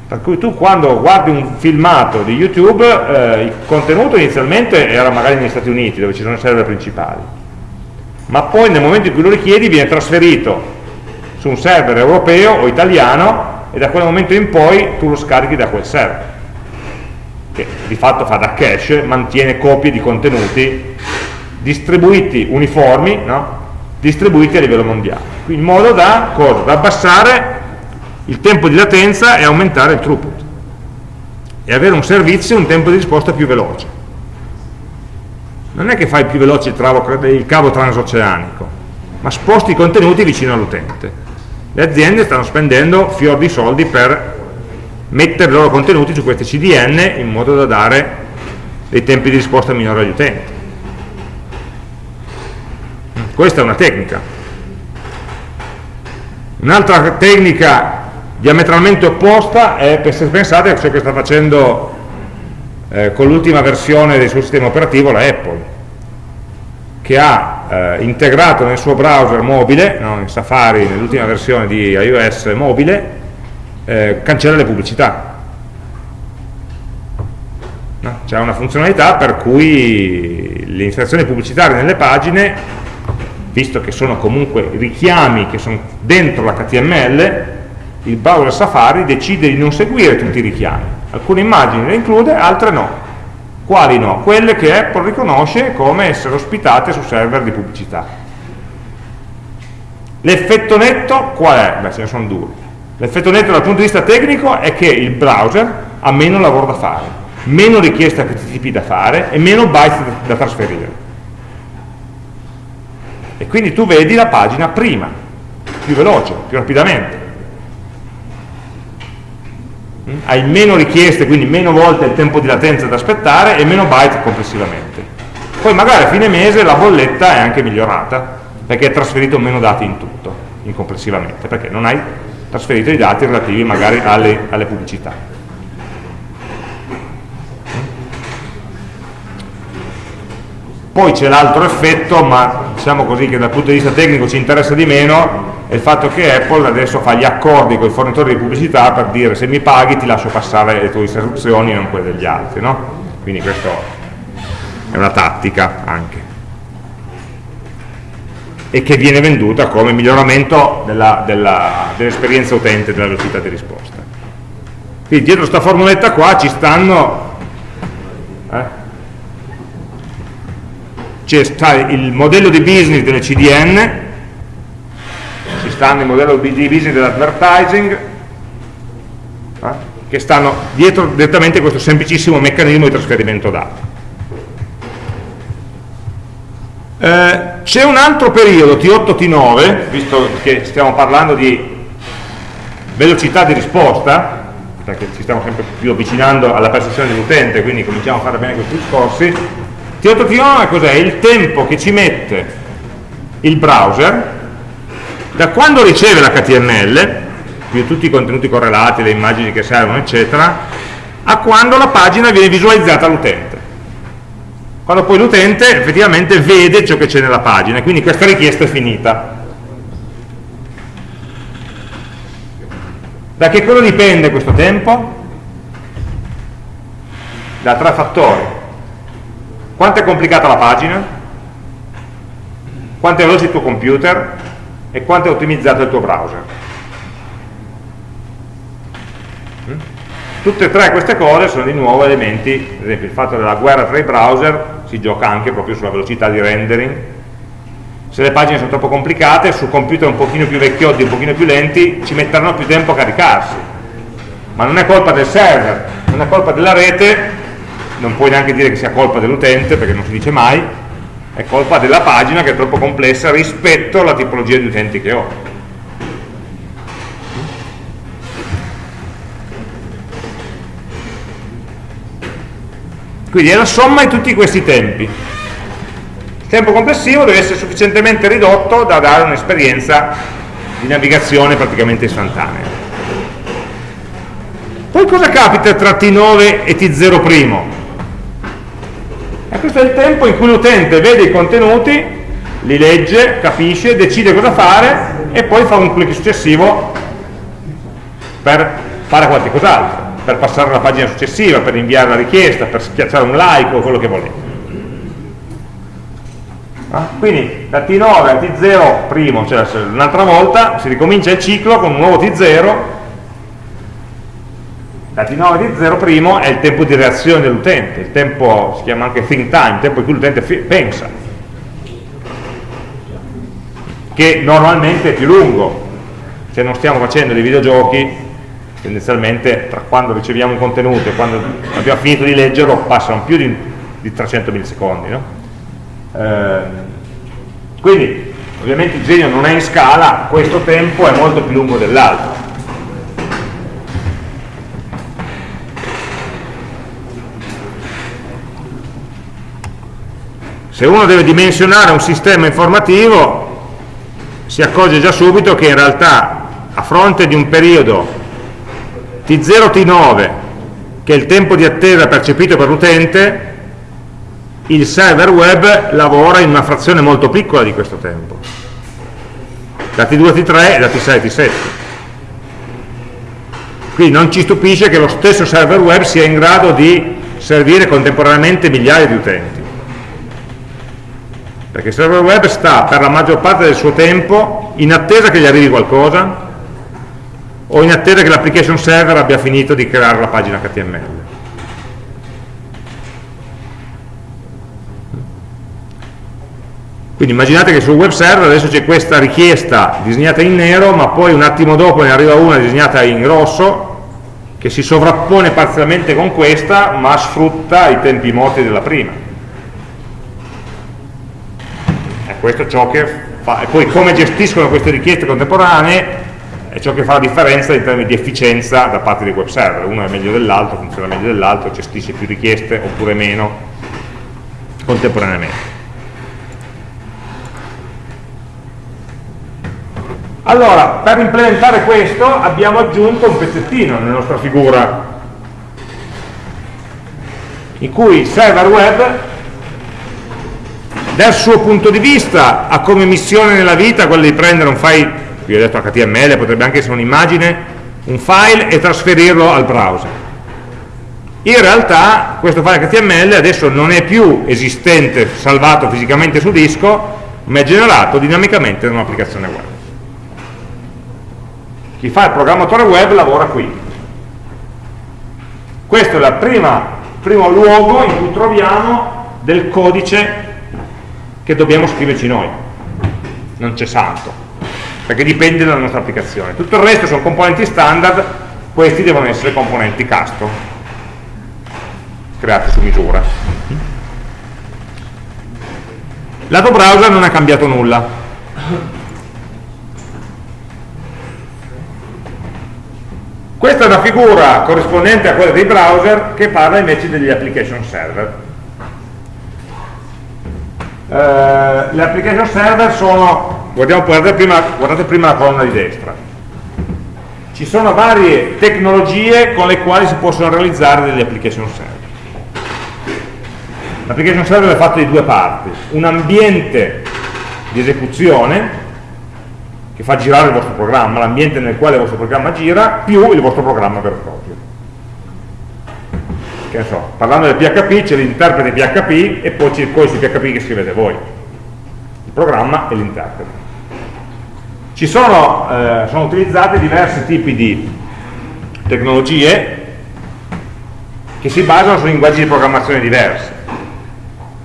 Per cui tu quando guardi un filmato di YouTube, eh, il contenuto inizialmente era magari negli Stati Uniti, dove ci sono i server principali ma poi nel momento in cui lo richiedi viene trasferito su un server europeo o italiano e da quel momento in poi tu lo scarichi da quel server che di fatto fa da cache, mantiene copie di contenuti distribuiti uniformi, no? distribuiti a livello mondiale, in modo da, cosa? da abbassare il tempo di latenza e aumentare il throughput e avere un servizio un tempo di risposta più veloce non è che fai più veloce il, il cavo transoceanico, ma sposti i contenuti vicino all'utente. Le aziende stanno spendendo fior di soldi per mettere i loro contenuti su queste CDN in modo da dare dei tempi di risposta minori agli utenti. Questa è una tecnica. Un'altra tecnica diametralmente opposta è, se pensate, a ciò che sta facendo eh, con l'ultima versione del suo sistema operativo la Apple che ha eh, integrato nel suo browser mobile, no, in Safari nell'ultima versione di iOS mobile, eh, cancella le pubblicità. No? C'è una funzionalità per cui le inserzioni pubblicitarie nelle pagine, visto che sono comunque richiami che sono dentro l'HTML, il browser Safari decide di non seguire tutti i richiami alcune immagini le include, altre no. Quali no? Quelle che Apple riconosce come essere ospitate su server di pubblicità. L'effetto netto qual è? Beh, ce ne sono due. L'effetto netto dal punto di vista tecnico è che il browser ha meno lavoro da fare, meno richieste HTTP da fare e meno byte da trasferire. E quindi tu vedi la pagina prima, più veloce, più rapidamente hai meno richieste, quindi meno volte il tempo di latenza da aspettare e meno byte complessivamente. Poi magari a fine mese la bolletta è anche migliorata, perché hai trasferito meno dati in tutto, in complessivamente, perché non hai trasferito i dati relativi magari alle, alle pubblicità. Poi c'è l'altro effetto, ma diciamo così che dal punto di vista tecnico ci interessa di meno, è il fatto che Apple adesso fa gli accordi con i fornitori di pubblicità per dire se mi paghi ti lascio passare le tue istruzioni e non quelle degli altri no? quindi questo è una tattica anche e che viene venduta come miglioramento dell'esperienza dell utente della velocità di risposta quindi dietro questa formuletta qua ci stanno c'è il modello di business delle CDN stanno il modello di business dell'advertising, eh, che stanno dietro direttamente questo semplicissimo meccanismo di trasferimento dati. Eh, C'è un altro periodo, T8-T9, visto che stiamo parlando di velocità di risposta, perché ci stiamo sempre più avvicinando alla percezione dell'utente, quindi cominciamo a fare bene questi discorsi, T8T9 cos'è? Il tempo che ci mette il browser da quando riceve l'HTML, quindi tutti i contenuti correlati, le immagini che servono, eccetera, a quando la pagina viene visualizzata all'utente. Quando poi l'utente effettivamente vede ciò che c'è nella pagina, quindi questa richiesta è finita. Da che cosa dipende questo tempo? Da tre fattori. Quanto è complicata la pagina? Quanto è veloce il tuo computer? E quanto è ottimizzato il tuo browser? Mm? Tutte e tre queste cose sono di nuovo elementi, ad esempio il fatto della guerra tra i browser si gioca anche proprio sulla velocità di rendering se le pagine sono troppo complicate, su computer un pochino più vecchiotti, un pochino più lenti, ci metteranno più tempo a caricarsi. Ma non è colpa del server, non è colpa della rete, non puoi neanche dire che sia colpa dell'utente, perché non si dice mai, è colpa della pagina che è troppo complessa rispetto alla tipologia di utenti che ho. Quindi è la somma di tutti questi tempi. Il tempo complessivo deve essere sufficientemente ridotto da dare un'esperienza di navigazione praticamente istantanea. Poi cosa capita tra T9 e T0'? Questo è il tempo in cui l'utente vede i contenuti, li legge, capisce, decide cosa fare e poi fa un clic successivo per fare qualche cos'altro, per passare alla pagina successiva, per inviare la richiesta, per schiacciare un like o quello che volete. Ah, quindi da T9 a T0 primo, cioè un'altra volta, si ricomincia il ciclo con un nuovo T0, da T9 a T0 primo è il tempo di reazione dell'utente, il tempo si chiama anche think time, il tempo in cui l'utente pensa, che normalmente è più lungo, se non stiamo facendo dei videogiochi, tendenzialmente tra quando riceviamo un contenuto e quando abbiamo finito di leggerlo passano più di, di 300 millisecondi, no? Eh, quindi ovviamente il disegno non è in scala, questo tempo è molto più lungo dell'altro. Se uno deve dimensionare un sistema informativo si accorge già subito che in realtà a fronte di un periodo T0-T9 che è il tempo di attesa percepito per l'utente il server web lavora in una frazione molto piccola di questo tempo. Da T2 a T3 e da T6 a T7 quindi non ci stupisce che lo stesso server web sia in grado di servire contemporaneamente migliaia di utenti perché il server web sta per la maggior parte del suo tempo in attesa che gli arrivi qualcosa o in attesa che l'application server abbia finito di creare la pagina HTML Quindi immaginate che sul web server adesso c'è questa richiesta disegnata in nero, ma poi un attimo dopo ne arriva una disegnata in rosso, che si sovrappone parzialmente con questa, ma sfrutta i tempi morti della prima. E questo è ciò che fa, e poi come gestiscono queste richieste contemporanee è ciò che fa la differenza in termini di efficienza da parte dei web server. Uno è meglio dell'altro, funziona meglio dell'altro, gestisce più richieste oppure meno contemporaneamente. Allora, per implementare questo abbiamo aggiunto un pezzettino nella nostra figura in cui il server web dal suo punto di vista ha come missione nella vita quella di prendere un file, vi ho detto HTML, potrebbe anche essere un'immagine, un file e trasferirlo al browser. In realtà questo file HTML adesso non è più esistente, salvato fisicamente su disco, ma è generato dinamicamente da un'applicazione web chi fa il programmatore web lavora qui questo è il primo luogo in cui troviamo del codice che dobbiamo scriverci noi. Non c'è santo perché dipende dalla nostra applicazione. Tutto il resto sono componenti standard questi devono essere componenti custom creati su misura. Lato browser non è cambiato nulla. Questa è una figura corrispondente a quella dei browser che parla invece degli application server. Eh, le application server sono, guardate prima, guardate prima la colonna di destra, ci sono varie tecnologie con le quali si possono realizzare delle application server. L'application server è fatta di due parti, un ambiente di esecuzione che fa girare il vostro programma, l'ambiente nel quale il vostro programma gira, più il vostro programma vero e proprio. Che ne so, parlando del PHP c'è l'interprete PHP e poi c'è il codice PHP che scrivete voi, il programma e l'interprete. Ci sono, eh, sono utilizzati diversi tipi di tecnologie che si basano su linguaggi di programmazione diversi.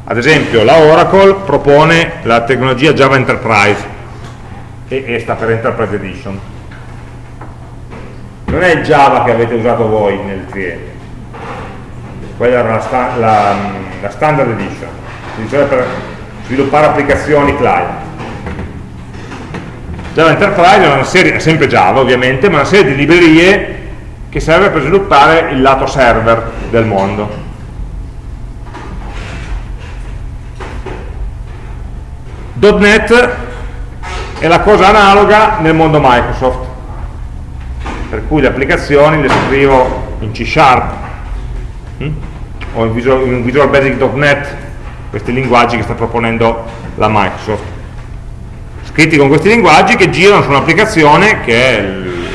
Ad esempio la Oracle propone la tecnologia Java Enterprise, e, e sta per Enterprise Edition non è il Java che avete usato voi nel cliente quella era la, sta la, la Standard Edition diceva per sviluppare applicazioni client Java Enterprise è, serie, è sempre Java ovviamente ma una serie di librerie che serve per sviluppare il lato server del mondo .NET è la cosa analoga nel mondo Microsoft per cui le applicazioni le scrivo in C Sharp. Hm? O in Visual, in Visual Basic.net questi linguaggi che sta proponendo la Microsoft scritti con questi linguaggi che girano su un'applicazione che è il,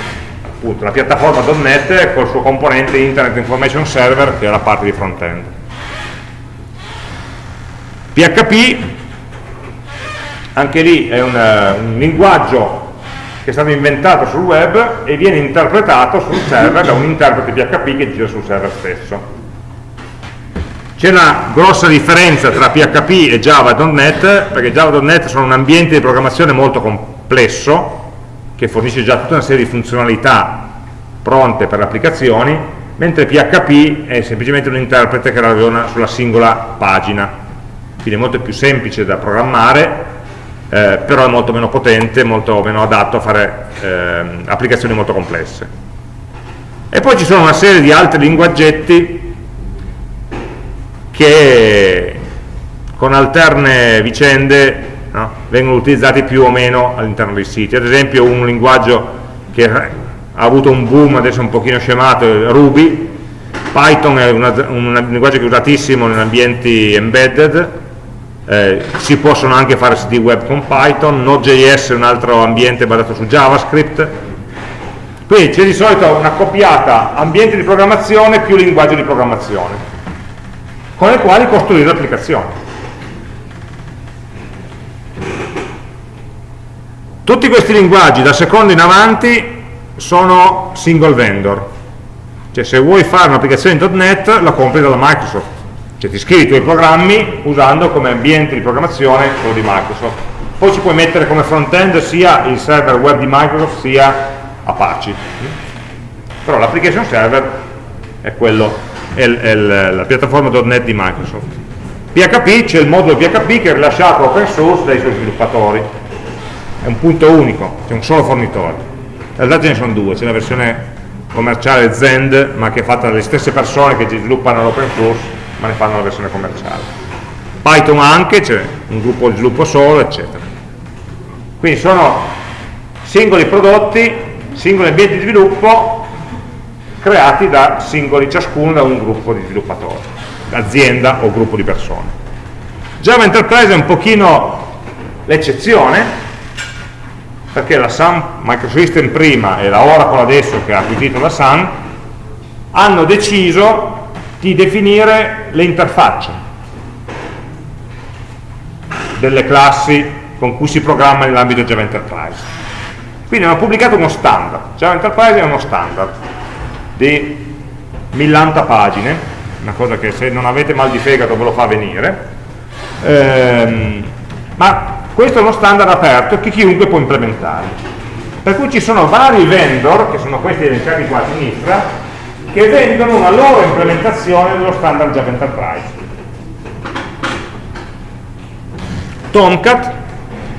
appunto, la piattaforma .NET col suo componente Internet Information Server che è la parte di front-end PHP anche lì è un, un linguaggio che è stato inventato sul web e viene interpretato sul server da un interprete PHP che gira sul server stesso. C'è una grossa differenza tra PHP e Java.NET, perché Java.NET sono un ambiente di programmazione molto complesso, che fornisce già tutta una serie di funzionalità pronte per le applicazioni, mentre PHP è semplicemente un interprete che ragiona sulla singola pagina, quindi è molto più semplice da programmare eh, però è molto meno potente, molto meno adatto a fare eh, applicazioni molto complesse. E poi ci sono una serie di altri linguaggetti che con alterne vicende no, vengono utilizzati più o meno all'interno dei siti. Ad esempio un linguaggio che ha avuto un boom adesso un pochino scemato è Ruby, Python è un linguaggio che è usatissimo in ambienti embedded, eh, si possono anche fare siti web con Python, Node.js è un altro ambiente basato su JavaScript, quindi c'è di solito una copiata ambiente di programmazione più linguaggio di programmazione, con i quali costruire l'applicazione. Tutti questi linguaggi da secondo in avanti sono single vendor, cioè se vuoi fare un'applicazione .NET la compri dalla Microsoft, cioè ti scrivi i tuoi programmi usando come ambiente di programmazione quello di Microsoft. Poi ci puoi mettere come front-end sia il server web di Microsoft sia Apache. Però l'application server è quello è, è la piattaforma .NET di Microsoft PHP c'è il modulo PHP che è rilasciato open source dai suoi sviluppatori è un punto unico, c'è un solo fornitore in realtà ce ne sono due, c'è la versione commerciale Zend ma che è fatta dalle stesse persone che sviluppano l'open source ma ne fanno la versione commerciale. Python anche, c'è un gruppo di sviluppo solo, eccetera. Quindi sono singoli prodotti, singoli ambienti di sviluppo creati da singoli, ciascuno da un gruppo di sviluppatori, azienda o gruppo di persone. Java Enterprise è un pochino l'eccezione, perché la Sun Microsystem prima e la Oracle adesso che ha acquisito la Sun hanno deciso di definire le interfacce delle classi con cui si programma nell'ambito Java Enterprise. Quindi hanno pubblicato uno standard, Java Enterprise è uno standard di 1000 pagine, una cosa che se non avete mal di fegato ve lo fa venire, ehm, ma questo è uno standard aperto che chiunque può implementare. Per cui ci sono vari vendor, che sono questi elencati qua a sinistra, che vendono una loro implementazione dello standard Java Enterprise. Tomcat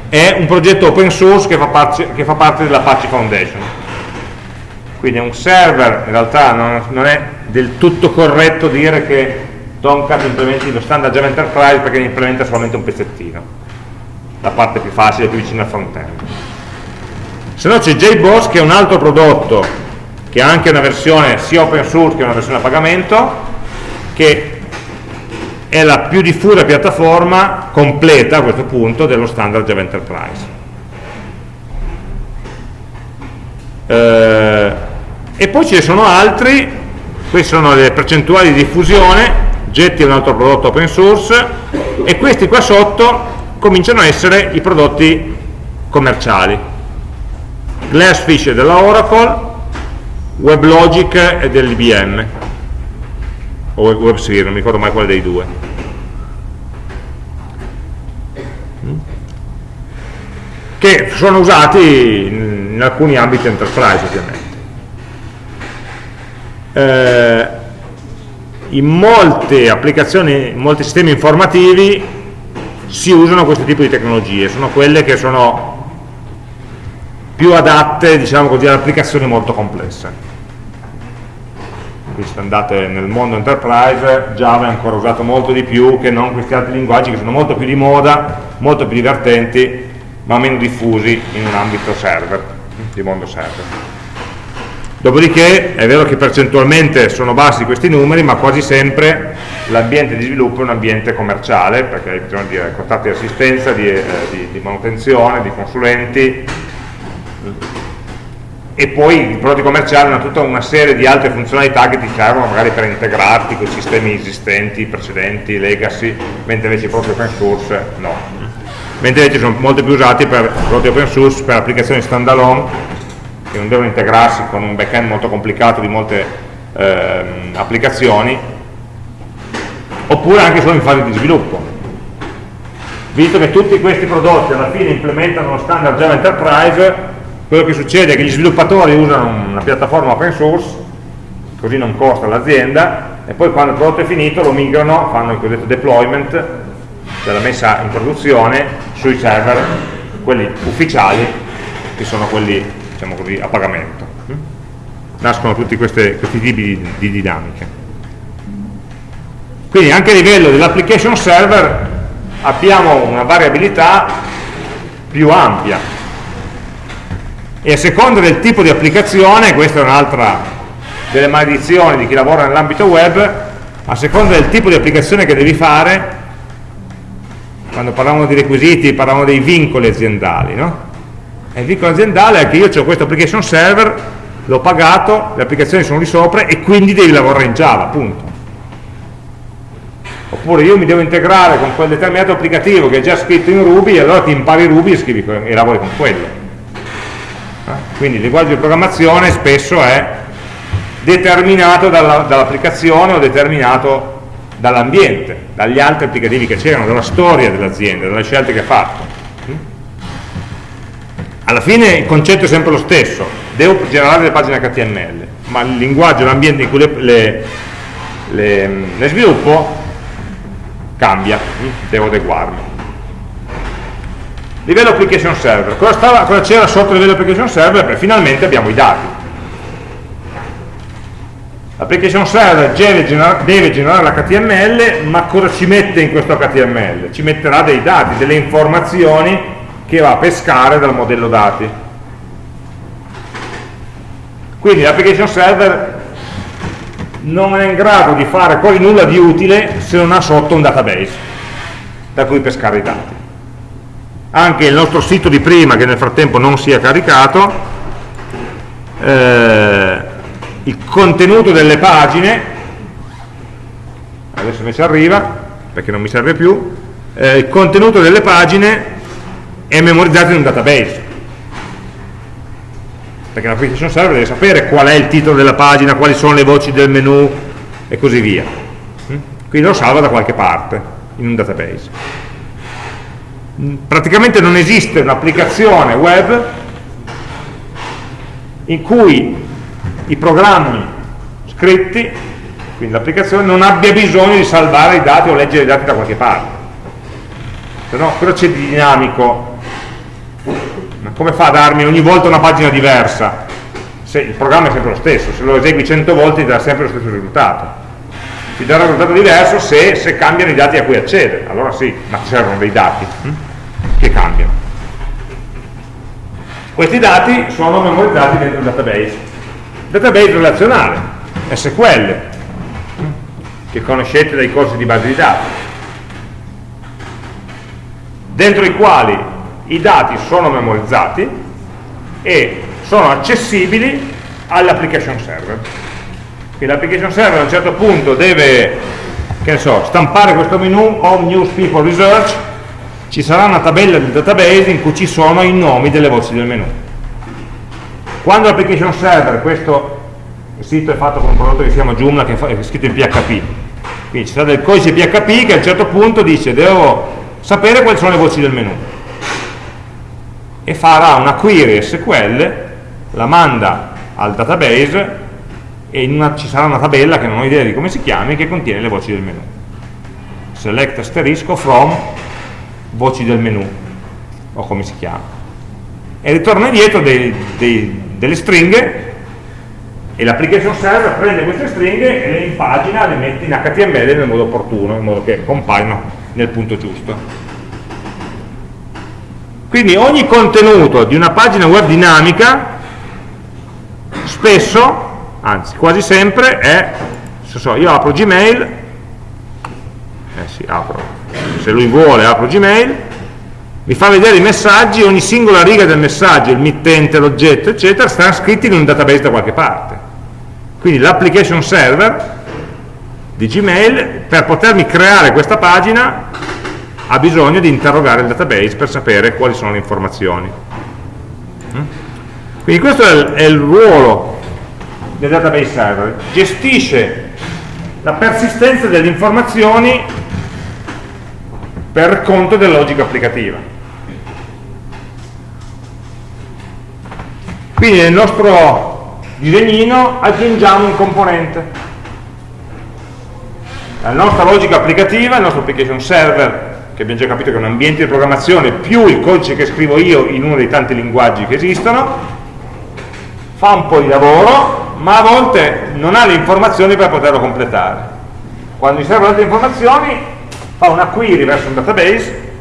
è un progetto open source che fa, parte, che fa parte dell'Apache Foundation. Quindi un server in realtà non, non è del tutto corretto dire che Tomcat implementi lo standard Java Enterprise perché ne implementa solamente un pezzettino. La parte più facile, più vicina al front-end. Se no c'è JBoss che è un altro prodotto che ha anche una versione sia open source che una versione a pagamento che è la più diffusa piattaforma completa a questo punto dello standard Java Enterprise eh, e poi ce ne sono altri queste sono le percentuali di diffusione Getty è un altro prodotto open source e questi qua sotto cominciano a essere i prodotti commerciali. Glassfish è della Oracle WebLogic è dell'IBM o WebSphere, non mi ricordo mai quale dei due. Che sono usati in, alcuni ambiti enterprise ovviamente eh, in molte applicazioni, in molti sistemi informativi si usano questo tipo di tecnologie, sono quelle che sono più adatte diciamo così, ad applicazioni molto complesse. Quindi se andate nel mondo enterprise, Java è ancora usato molto di più che non questi altri linguaggi che sono molto più di moda, molto più divertenti, ma meno diffusi in un ambito server, di mondo server. Dopodiché è vero che percentualmente sono bassi questi numeri, ma quasi sempre l'ambiente di sviluppo è un ambiente commerciale, perché bisogna dire contratti di assistenza, di, eh, di, di manutenzione, di consulenti, e poi i prodotti commerciali hanno tutta una serie di altre funzionalità che ti servono magari per integrarti con i sistemi esistenti, precedenti, legacy, mentre invece i prodotti open source no. Mentre invece sono molto più usati per prodotti open source, per applicazioni standalone che non devono integrarsi con un backend molto complicato di molte ehm, applicazioni, oppure anche solo in fase di sviluppo. Visto che tutti questi prodotti alla fine implementano lo standard Java Enterprise, quello che succede è che gli sviluppatori usano una piattaforma open source, così non costa l'azienda, e poi quando il prodotto è finito lo migrano, fanno il cosiddetto deployment, cioè la messa in produzione sui server, quelli ufficiali, che sono quelli diciamo così, a pagamento. Nascono tutti queste, questi tipi di, di dinamiche. Quindi anche a livello dell'application server abbiamo una variabilità più ampia e a seconda del tipo di applicazione, questa è un'altra delle maledizioni di chi lavora nell'ambito web, a seconda del tipo di applicazione che devi fare, quando parlavamo di requisiti parlavamo dei vincoli aziendali, no? E il vincolo aziendale è che io ho questo application server, l'ho pagato, le applicazioni sono lì sopra e quindi devi lavorare in Java, punto. Oppure io mi devo integrare con quel determinato applicativo che è già scritto in Ruby e allora ti impari Ruby e, scrivi, e lavori con quello. Eh? Quindi il linguaggio di programmazione spesso è determinato dall'applicazione dall o determinato dall'ambiente, dagli altri applicativi che c'erano, dalla storia dell'azienda, dalle scelte che ha fatto alla fine il concetto è sempre lo stesso, devo generare le pagine HTML, ma il linguaggio, l'ambiente in cui le, le, le, le sviluppo cambia, devo adeguarmi. Livello application server, cosa c'era sotto il livello application server? Beh, finalmente abbiamo i dati. L'application server deve generare l'HTML, ma cosa ci mette in questo HTML? Ci metterà dei dati, delle informazioni che va a pescare dal modello dati. Quindi l'application server non è in grado di fare poi nulla di utile se non ha sotto un database da cui pescare i dati. Anche il nostro sito di prima, che nel frattempo non si è caricato, eh, il contenuto delle pagine, adesso mi ci arriva, perché non mi serve più, eh, il contenuto delle pagine è memorizzato in un database. Perché l'application server deve sapere qual è il titolo della pagina, quali sono le voci del menu e così via. Mm? quindi lo salva da qualche parte in un database. Mm, praticamente non esiste un'applicazione web in cui i programmi scritti quindi l'applicazione non abbia bisogno di salvare i dati o leggere i dati da qualche parte. Se no cosa c'è di dinamico come fa a darmi ogni volta una pagina diversa? se il programma è sempre lo stesso, se lo esegui 100 volte ti darà sempre lo stesso risultato. Ti darà un risultato diverso se, se cambiano i dati a cui accede, allora sì, ma servono dei dati hm? che cambiano. Questi dati sono memorizzati dentro il database. Database relazionale, SQL, hm? che conoscete dai corsi di base di dati, dentro i quali i dati sono memorizzati e sono accessibili all'application server. Quindi l'application server a un certo punto deve, so, stampare questo menu Home News People Research, ci sarà una tabella del database in cui ci sono i nomi delle voci del menu. Quando l'application server, questo sito è fatto con un prodotto che si chiama Joomla, che è scritto in PHP, quindi ci sarà del codice PHP che a un certo punto dice devo sapere quali sono le voci del menu e farà una query SQL la manda al database e una, ci sarà una tabella che non ho idea di come si chiami che contiene le voci del menu select asterisco from voci del menu o come si chiama e ritorna indietro dei, dei, delle stringhe e l'application server prende queste stringhe e le impagina, le mette in HTML nel modo opportuno, in modo che compaiono nel punto giusto. Quindi ogni contenuto di una pagina web dinamica spesso, anzi quasi sempre, è, se so, io apro Gmail, eh sì, apro, se lui vuole apro Gmail, mi fa vedere i messaggi, ogni singola riga del messaggio, il mittente, l'oggetto, eccetera, stanno scritti in un database da qualche parte. Quindi l'application server di Gmail, per potermi creare questa pagina, ha bisogno di interrogare il database per sapere quali sono le informazioni. Mm? Quindi questo è il, è il ruolo del database server, gestisce la persistenza delle informazioni per conto della logica applicativa. Quindi nel nostro disegnino aggiungiamo un componente. La nostra logica applicativa, il nostro application server, che abbiamo già capito che è un ambiente di programmazione più il codice che scrivo io in uno dei tanti linguaggi che esistono, fa un po' di lavoro, ma a volte non ha le informazioni per poterlo completare. Quando gli servono altre informazioni, fa una query verso un database,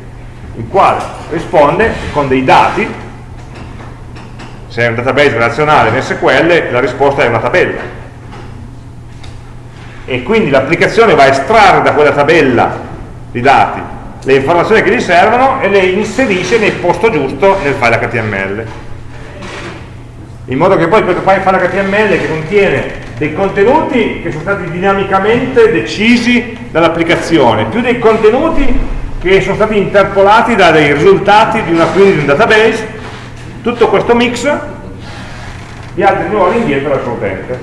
il quale risponde con dei dati, se è un database relazionale in SQL, la risposta è una tabella. E quindi l'applicazione va a estrarre da quella tabella di dati le informazioni che gli servono e le inserisce nel posto giusto nel file HTML in modo che poi questo file HTML che contiene dei contenuti che sono stati dinamicamente decisi dall'applicazione, più dei contenuti che sono stati interpolati da dei risultati di una query di un database, tutto questo mix viaggia di nuovo indietro verso l'utente.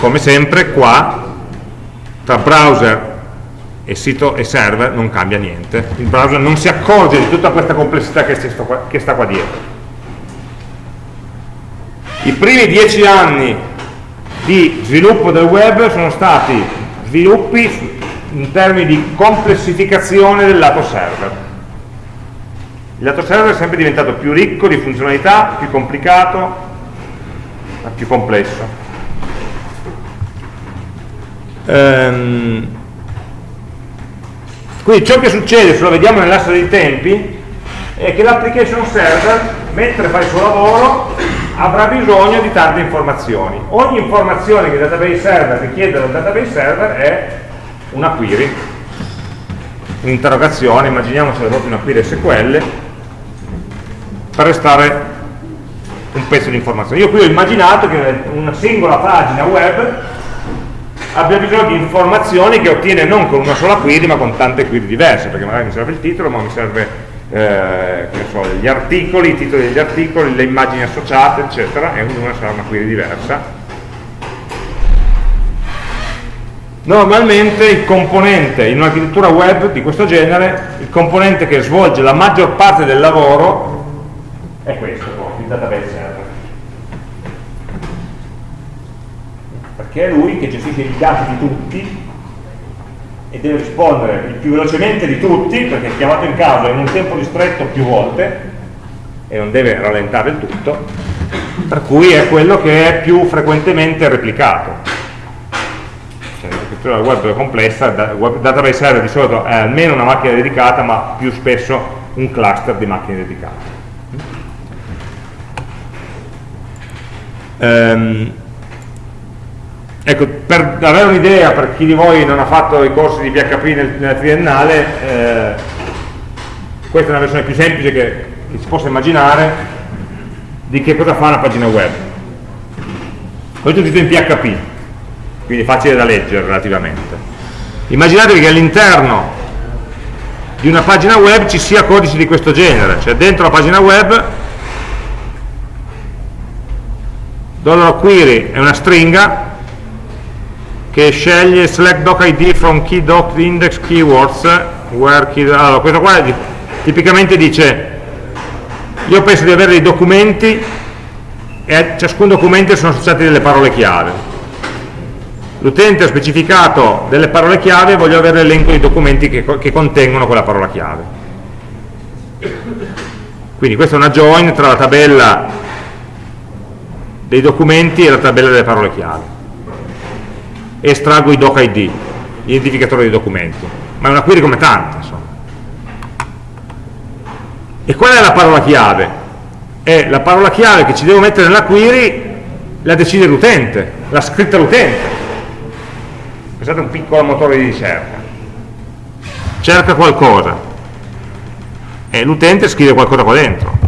Come sempre qua, tra browser e sito e server non cambia niente. Il browser non si accorge di tutta questa complessità che, qua, che sta qua dietro. I primi dieci anni di sviluppo del web sono stati sviluppi in termini di complessificazione del lato server. Il lato server è sempre diventato più ricco di funzionalità, più complicato, più complesso. Um, quindi ciò che succede, se lo vediamo nell'asse dei tempi, è che l'application server, mentre fa il suo lavoro, avrà bisogno di tante informazioni. Ogni informazione che il database server richiede dal database server è una query, un'interrogazione, immaginiamo se proprio una query SQL, per restare un pezzo di informazione. Io qui ho immaginato che una singola pagina web abbia bisogno di informazioni che ottiene non con una sola query ma con tante query diverse perché magari mi serve il titolo ma mi serve eh, so, gli articoli, i titoli degli articoli, le immagini associate eccetera e ognuna sarà una query diversa. Normalmente il componente in un'architettura web di questo genere il componente che svolge la maggior parte del lavoro è questo, il database server che è lui che gestisce i dati di tutti e deve rispondere il più velocemente di tutti, perché è chiamato in causa in un tempo ristretto più volte, e non deve rallentare il tutto, per cui è quello che è più frequentemente replicato. Cioè, la scrittura web è complessa, database server di solito è almeno una macchina dedicata, ma più spesso un cluster di macchine dedicate. Um, ecco, per avere un'idea, per chi di voi non ha fatto i corsi di PHP nel, nella triennale, eh, questa è una versione più semplice che, che si possa immaginare di che cosa fa una pagina web. Questo è tutto in PHP, quindi facile da leggere relativamente. Immaginatevi che all'interno di una pagina web ci sia codice di questo genere, cioè dentro la pagina web $query è una stringa che sceglie select doc id from key doc index keywords where key, allora questo qua tipicamente dice io penso di avere dei documenti e a ciascun documento sono associate delle parole chiave. L'utente ha specificato delle parole chiave e voglio avere l'elenco dei documenti che, che, contengono quella parola chiave. Quindi questa è una join tra la tabella dei documenti e la tabella delle parole chiave estraggo i doc id l'identificatore dei documenti. Ma è una query come tante insomma. e qual è la parola chiave? è la parola chiave che ci devo mettere nella query la decide l'utente, l'ha scritta l'utente. Pensate a un piccolo motore di ricerca. Cerca qualcosa. E l'utente scrive qualcosa qua dentro.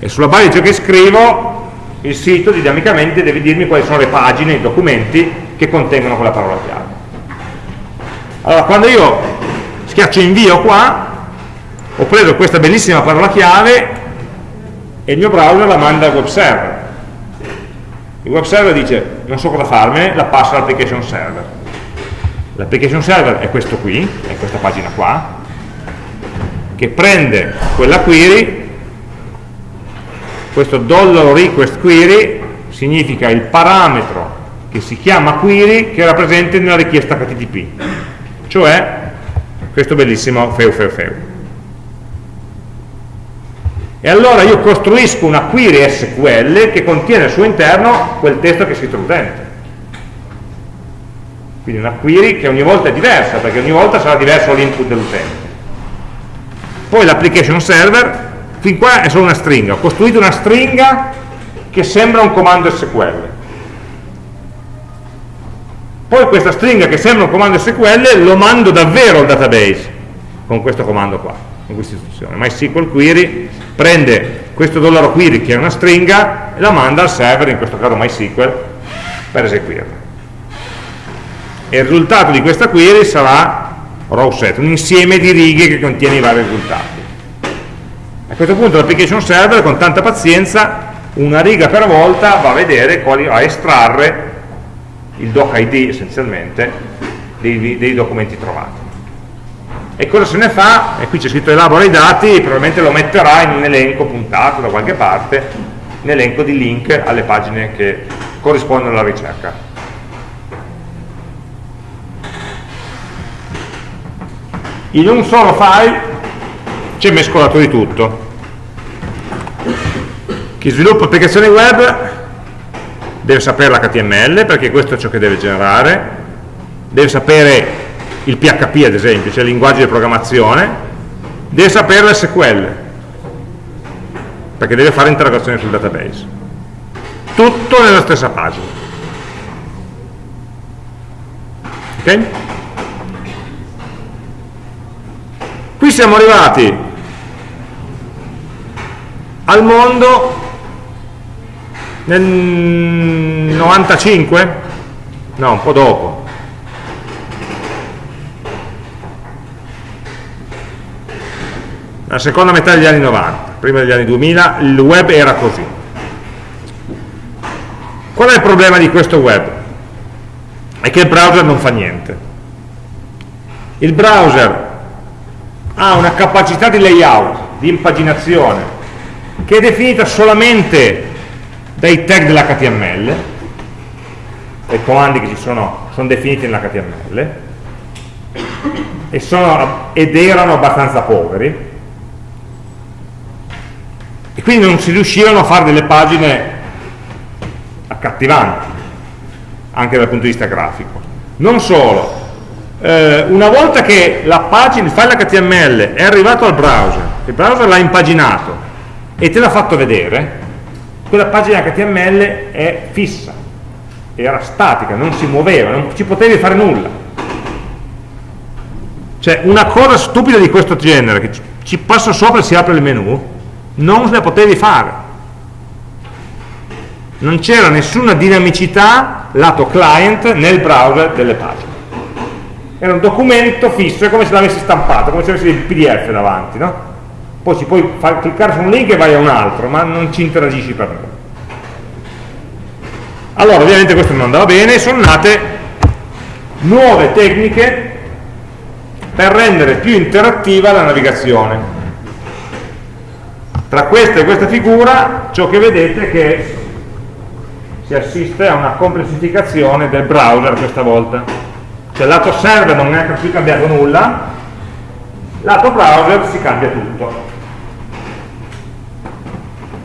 E sulla base di ciò che scrivo il sito dinamicamente deve dirmi quali sono le pagine, i documenti che contengono quella parola chiave allora quando io schiaccio invio qua ho preso questa bellissima parola chiave e il mio browser la manda al web server il web server dice non so cosa farmene, la passa all'application server. L'application server è questo qui, è questa pagina qua, che prende quella query, questo $request query significa il parametro che si chiama query che era presente nella richiesta HTTP, cioè questo bellissimo feu feu feu. E allora io costruisco una query SQL che contiene al suo interno quel testo che è scritto l'utente quindi una query che ogni volta è diversa perché ogni volta sarà diverso l'input dell'utente. Poi l'application server fin qua è solo una stringa ho costruito una stringa che sembra un comando SQL poi questa stringa che sembra un comando SQL lo mando davvero al database con questo comando qua con questa istruzione MySQL query prende questo dollaro query che è una stringa e la manda al server, in questo caso MySQL, per eseguirla. E il risultato di questa query sarà row set, un insieme di righe che contiene i vari risultati. A questo punto l'application server con tanta pazienza, una riga per volta, va a vedere, quali, a estrarre il doc ID essenzialmente dei, dei documenti trovati. E cosa se ne fa? e qui c'è scritto elabora i dati probabilmente lo metterà in un elenco puntato da qualche parte un elenco di link alle pagine che corrispondono alla ricerca. In un solo file c'è mescolato di tutto chi sviluppa applicazioni web deve sapere l'HTML perché questo è ciò che deve generare deve sapere il PHP ad esempio, cioè il linguaggio di programmazione, deve sapere l'SQL, perché deve fare interrogazioni sul database. Tutto nella stessa pagina. Ok? Qui siamo arrivati al mondo nel 95? No, un po' dopo, la seconda metà degli anni 90, prima degli anni 2000, il web era così. Qual è il problema di questo web? È che il browser non fa niente. Il browser ha una capacità di layout, di impaginazione, che è definita solamente dai tag dell'HTML, dai comandi che ci sono, sono definiti nell'HTML, ed erano abbastanza poveri, quindi non si riuscivano a fare delle pagine accattivanti, anche dal punto di vista grafico. Non solo, eh, una volta che la pagina, il file HTML è arrivato al browser, il browser l'ha impaginato e te l'ha fatto vedere, quella pagina HTML è fissa, era statica, non si muoveva, non ci potevi fare nulla. Cioè una cosa stupida di questo genere, che ci passa sopra e si apre il menu, non la potevi fare. Non c'era nessuna dinamicità lato client nel browser delle pagine. Era un documento fisso, è come se l'avessi stampato, come se avessi il PDF davanti, no? Poi ci puoi far, cliccare su un link e vai a un altro, ma non ci interagisci per nulla. Allora, ovviamente questo non andava bene sono nate nuove tecniche per rendere più interattiva la navigazione. Tra questa e questa figura ciò che vedete è che si assiste a una complessificazione del browser questa volta. Cioè lato server non è più cambiato nulla, lato browser si cambia tutto.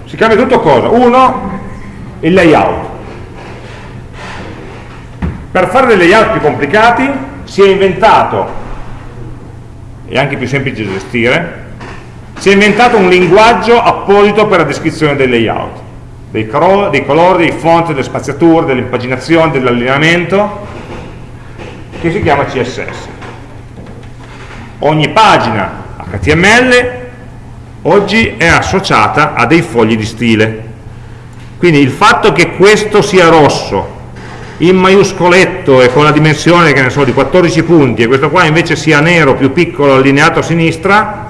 Si cambia tutto cosa? Uno, il layout. Per fare dei layout più complicati si è inventato, e anche più semplice da gestire, si è inventato un linguaggio apposito per la descrizione dei layout, dei, dei colori, dei font, delle spaziature, dell'impaginazione, dell'allineamento, che si chiama CSS. Ogni pagina HTML oggi è associata a dei fogli di stile. Quindi il fatto che questo sia rosso, in maiuscoletto e con la dimensione che ne so, di 14 punti e questo qua invece sia nero, più piccolo, allineato a sinistra,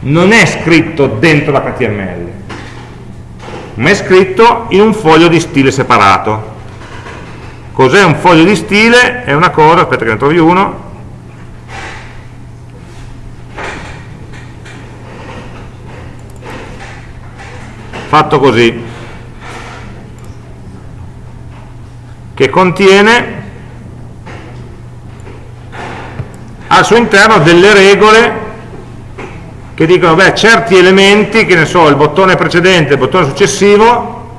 non è scritto dentro l'HTML, ma è scritto in un foglio di stile separato. Cos'è un foglio di stile? È una cosa, aspetta che ne trovi uno, fatto così, che contiene al suo interno delle regole che dicono, beh, certi elementi, che ne so, il bottone precedente il bottone successivo,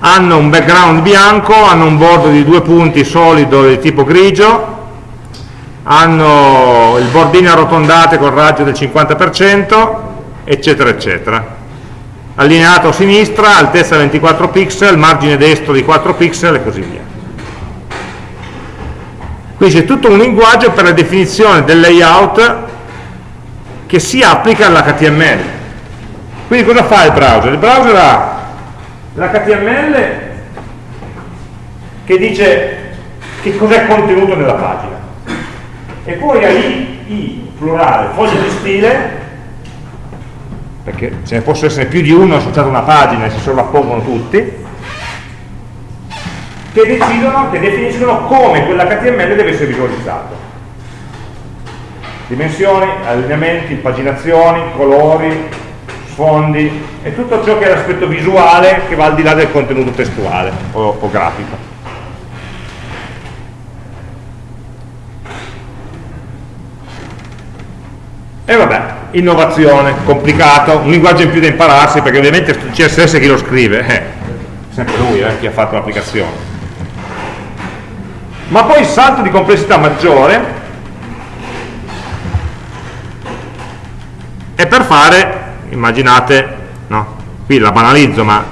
hanno un background bianco, hanno un bordo di due punti solido di tipo grigio, hanno il bordino arrotondate con raggio del 50%, eccetera, eccetera. Allineato a sinistra, altezza 24 pixel, margine destro di 4 pixel e così via. Quindi c'è tutto un linguaggio per la definizione del layout che si applica all'HTML. Quindi cosa fa il browser? Il browser ha l'HTML che dice che cos'è contenuto nella pagina e poi ha i, i plurale, foglie di stile perché ce ne possono essere più di uno associato a una pagina e si sovrappongono tutti che decidono, che definiscono come quell'HTML deve essere visualizzato dimensioni, allineamenti, paginazioni, colori, sfondi e tutto ciò che è l'aspetto visuale che va al di là del contenuto testuale o, o grafico. E vabbè, innovazione, complicato, un linguaggio in più da impararsi perché ovviamente il CSS chi lo scrive? Eh, sempre lui eh, chi ha fatto l'applicazione. Ma poi il salto di complessità maggiore e per fare, immaginate, no? qui la banalizzo, ma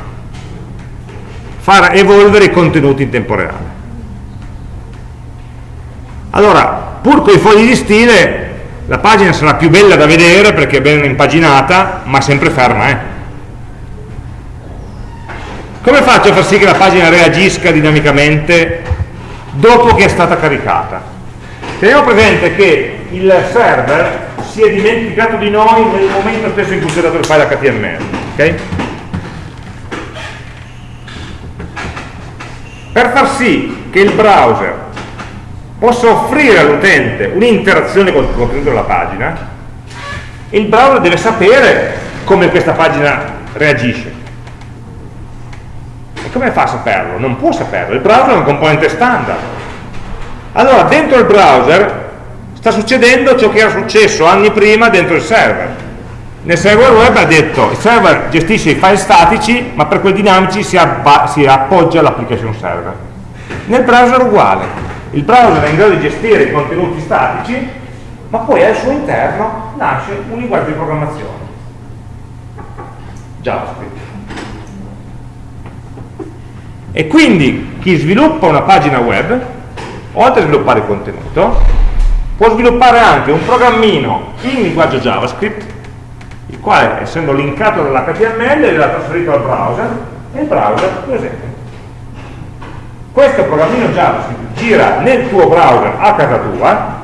far evolvere i contenuti in tempo reale. Allora, pur con i fogli di stile, la pagina sarà più bella da vedere perché è ben impaginata, ma sempre ferma. Eh? Come faccio a far sì che la pagina reagisca dinamicamente dopo che è stata caricata? Teniamo presente che il server si è dimenticato di noi nel momento stesso in cui si è dato il file HTML. Okay? Per far sì che il browser possa offrire all'utente un'interazione con il contenuto della pagina, il browser deve sapere come questa pagina reagisce. E come fa a saperlo? Non può saperlo, il browser è un componente standard. Allora, dentro il browser sta succedendo ciò che era successo anni prima dentro il server nel server web ha detto il server gestisce i file statici ma per quelli dinamici si, si appoggia all'application server nel browser uguale il browser è in grado di gestire i contenuti statici ma poi al suo interno nasce un linguaggio di programmazione. JavaScript. E quindi chi sviluppa una pagina web oltre a sviluppare il contenuto può sviluppare anche un programmino in linguaggio JavaScript il quale essendo linkato dall'HTML verrà trasferito al browser e il browser lo esegue questo programmino JavaScript gira nel tuo browser a casa tua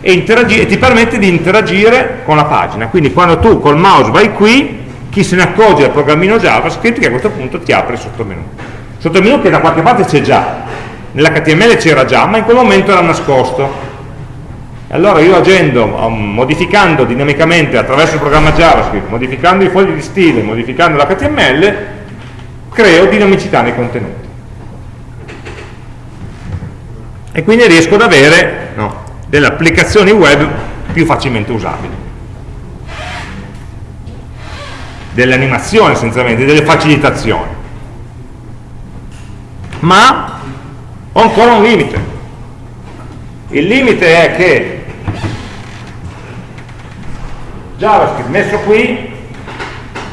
e, e, ti permette di interagire con la pagina. Quindi quando tu col mouse vai qui chi se ne accorge del programmino JavaScript che a questo punto ti apre il sottomenu. Sottomenu che da qualche parte c'è già nell'HTML c'era già ma in quel momento era nascosto. Allora io agendo, um, modificando dinamicamente attraverso il programma JavaScript, modificando i fogli di stile, modificando l'HTML, creo dinamicità nei contenuti. E quindi riesco ad avere no, delle applicazioni web più facilmente usabili. Delle animazioni essenzialmente, delle facilitazioni. Ma ho ancora un limite. Il limite è che JavaScript messo qui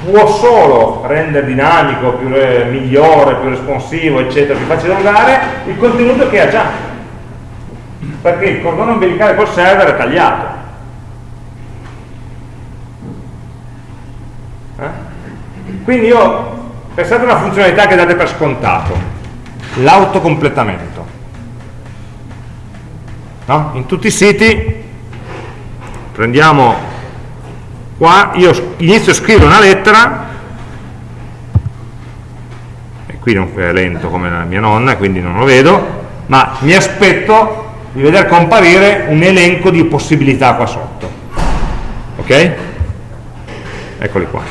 può solo rendere dinamico, più, migliore, più responsivo, eccetera, più facile da usare il contenuto che ha già. Perché il cordone umbilicale col server è tagliato. Eh? Quindi io, pensate a una funzionalità che date per scontato, l'autocompletamento. No? In tutti i siti prendiamo qua io inizio a scrivere una lettera e qui non è lento come la mia nonna quindi non lo vedo ma mi aspetto di vedere comparire un elenco di possibilità qua sotto. Ok? eccoli qua.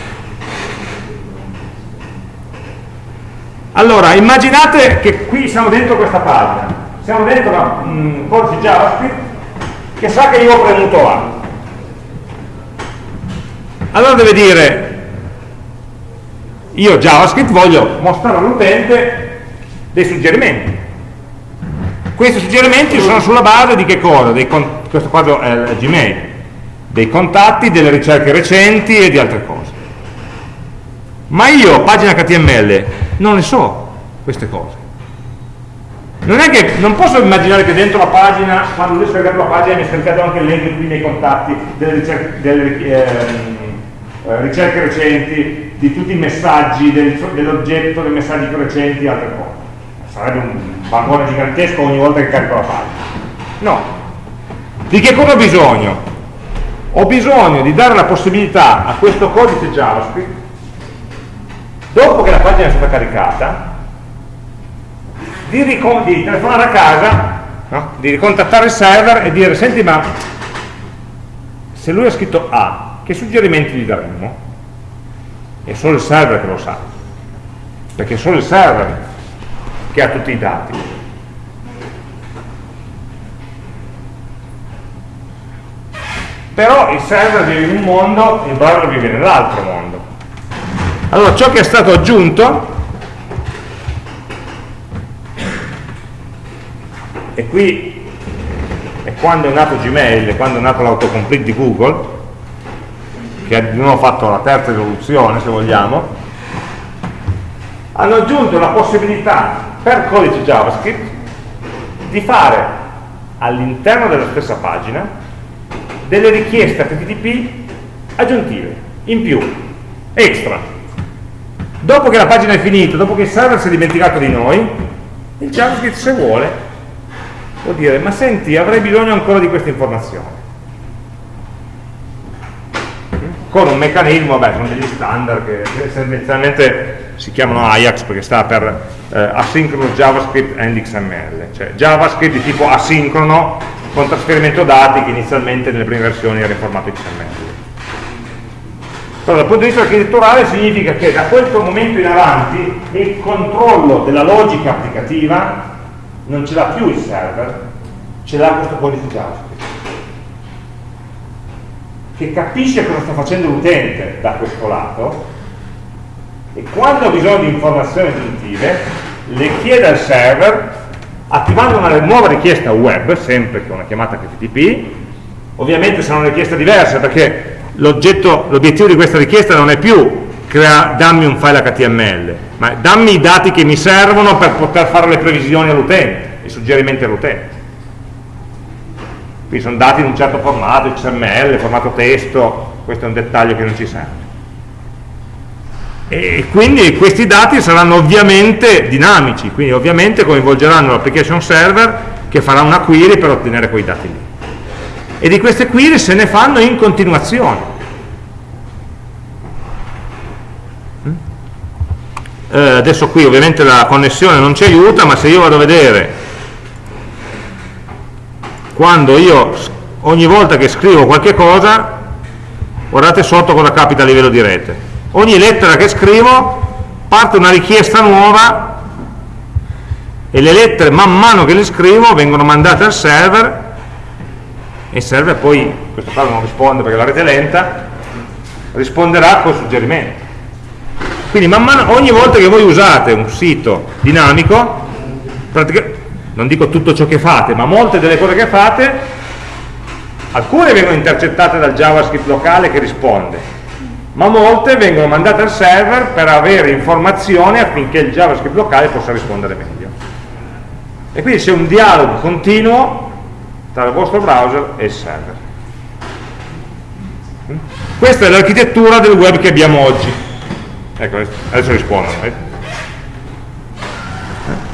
Allora immaginate che qui siamo dentro questa pagina. Siamo dentro un codice JavaScript che sa che io ho premuto A. Allora deve dire io JavaScript voglio mostrare all'utente dei suggerimenti questi suggerimenti sono sulla base di che cosa? Questo quadro è il Gmail dei contatti, delle ricerche recenti e di altre cose ma io, pagina HTML, non ne so queste cose non è che non posso immaginare che dentro la pagina, quando lui ha scaricato la pagina mi ha scaricato anche l'elenco qui nei contatti delle, ricerche, delle eh, ricerche recenti, di tutti i messaggi del, dell'oggetto, dei messaggi più recenti e altre cose. Sarebbe un vagone gigantesco ogni volta che carico la pagina. No. Di che cosa ho bisogno? Ho bisogno di dare la possibilità a questo codice JavaScript, dopo che la pagina è stata caricata, di, di telefonare a casa, no? di ricontattare il server e dire, senti ma se lui ha scritto A che suggerimenti gli daremmo? È solo il server che lo sa, perché solo il server che ha tutti i dati. Però il server vive in un mondo, il browser vive nell'altro mondo. Allora ciò che è stato aggiunto, e qui è quando è nato Gmail, quando è nato l'autocomplete di Google, che nuovo fatto la terza evoluzione se vogliamo, hanno aggiunto la possibilità per codice JavaScript di fare all'interno della stessa pagina delle richieste HTTP aggiuntive, in più, extra. Dopo che la pagina è finita, dopo che il server si è dimenticato di noi, il JavaScript se vuole può dire ma senti avrei bisogno ancora di queste informazioni con un meccanismo, beh, sono degli standard che essenzialmente si chiamano Ajax perché sta per eh, Asynchronous JavaScript and XML, cioè JavaScript di tipo asincrono con trasferimento dati che inizialmente nelle prime versioni era in formato XML. Però dal punto di vista architetturale significa che da questo momento in avanti il controllo della logica applicativa non ce l'ha più il server, ce l'ha questo codice JavaScript che capisce cosa sta facendo l'utente da questo lato e quando ha bisogno di informazioni aggiuntive le chiede al server attivando una nuova richiesta web, sempre con una chiamata HTTP, ovviamente sarà una richiesta diversa perché l'obiettivo di questa richiesta non è più crea, dammi un file HTML, ma dammi i dati che mi servono per poter fare le previsioni all'utente, i suggerimenti all'utente. Quindi sono dati in un certo formato, XML, formato testo, questo è un dettaglio che non ci serve. E quindi questi dati saranno ovviamente dinamici, quindi ovviamente coinvolgeranno l'application server che farà una query per ottenere quei dati lì. E di queste query se ne fanno in continuazione. eh, adesso qui ovviamente la connessione non ci aiuta ma se io vado a vedere quando io ogni volta che scrivo qualche cosa guardate sotto cosa capita a livello di rete ogni lettera che scrivo parte una richiesta nuova e le lettere man mano che le scrivo vengono mandate al server e il server poi, in questo caso non risponde perché la rete è lenta risponderà col suggerimento. Quindi man mano, ogni volta che voi usate un sito dinamico, non dico tutto ciò che fate, ma molte delle cose che fate, alcune vengono intercettate dal JavaScript locale che risponde, ma molte vengono mandate al server per avere informazioni affinché il JavaScript locale possa rispondere meglio. E quindi c'è un dialogo continuo tra il vostro browser e il server. Questa è l'architettura del web che abbiamo oggi ecco, adesso rispondono. Eh.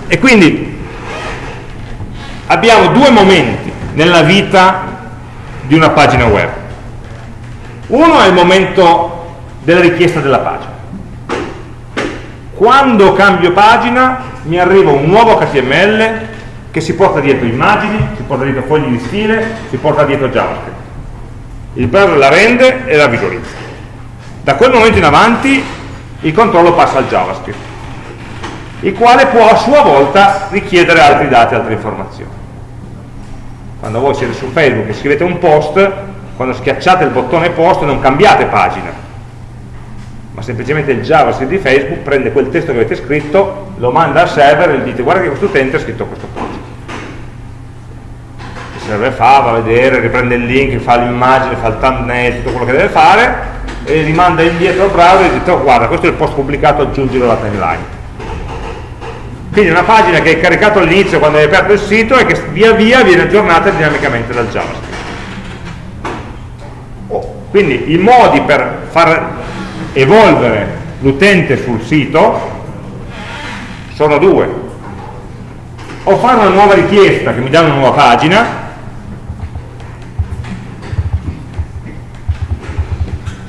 E quindi abbiamo due momenti nella vita di una pagina web. Uno è il momento della richiesta della pagina. Quando cambio pagina mi arriva un nuovo HTML che si porta dietro immagini, si porta dietro fogli di stile, si porta dietro JavaScript. Il browser la rende e la visualizza. Da quel momento in avanti il controllo passa al JavaScript, il quale può a sua volta richiedere altri dati, altre informazioni. Quando voi siete su Facebook e scrivete un post, quando schiacciate il bottone post non cambiate pagina, ma semplicemente il JavaScript di Facebook prende quel testo che avete scritto, lo manda al server e gli dite guarda che questo utente ha scritto questo post. Il server fa, va a vedere, riprende il link, fa l'immagine, fa il thumbnail, tutto quello che deve fare, e rimanda indietro al browser e dice oh, guarda questo è il post pubblicato aggiungilo alla timeline quindi è una pagina che è caricato all'inizio quando hai aperto il sito e che via via viene aggiornata dinamicamente dal JavaScript oh, quindi i modi per far evolvere l'utente sul sito sono due. O fare una nuova richiesta che mi dà una nuova pagina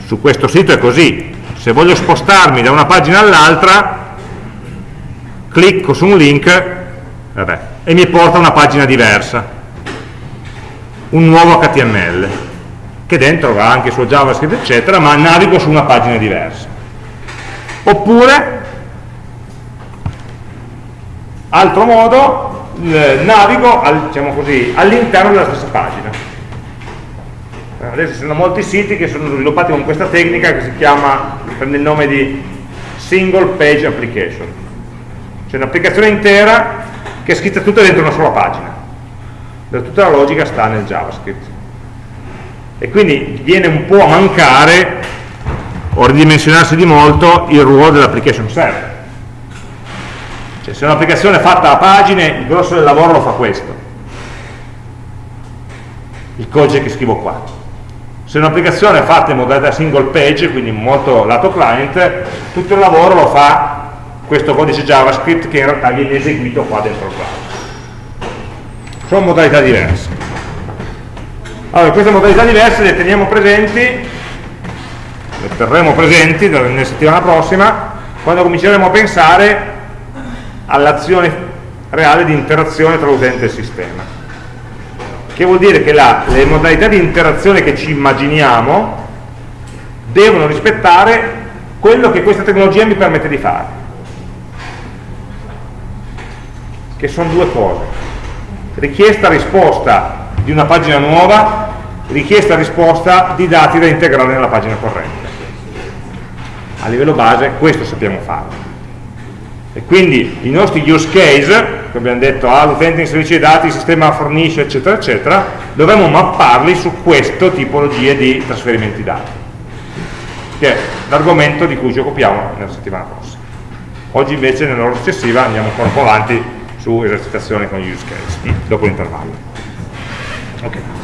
su questo sito è così. Se voglio spostarmi da una pagina all'altra clicco su un link vabbè, e mi porta a una pagina diversa. Un nuovo HTML che dentro va anche il suo JavaScript eccetera ma navigo su una pagina diversa. Oppure altro modo navigo al, diciamo all'interno della stessa pagina. Adesso ci sono molti siti che sono sviluppati con questa tecnica che si chiama, prende il nome di single page application. C'è un'applicazione intera che è scritta tutta dentro una sola pagina tutta la logica sta nel JavaScript e quindi viene un po' a mancare o ridimensionarsi di molto il ruolo dell'application server cioè se un'applicazione è fatta a pagine il grosso del lavoro lo fa questo il codice che scrivo qua se un'applicazione è fatta in modalità single page, quindi molto lato client, tutto il lavoro lo fa questo codice JavaScript che in realtà viene eseguito qua dentro il browser. Sono modalità diverse. Allora, queste modalità diverse le teniamo presenti, le terremo presenti nella settimana prossima, quando cominceremo a pensare all'azione reale di interazione tra l'utente e il sistema. Che vuol dire che la, le modalità di interazione che ci immaginiamo devono rispettare quello che questa tecnologia mi permette di fare che sono due cose richiesta risposta di una pagina nuova richiesta risposta di dati da integrare nella pagina corrente. A livello base questo sappiamo fare. E quindi i nostri use case, che abbiamo detto, ah, l'utente inserisce i dati, il sistema fornisce, eccetera, eccetera, dovremmo mapparli su queste tipologie di trasferimenti dati, che è l'argomento di cui ci occupiamo nella settimana prossima. Oggi invece nell'ora successiva andiamo ancora un po' avanti su esercitazioni con gli use case, dopo l'intervallo. Okay.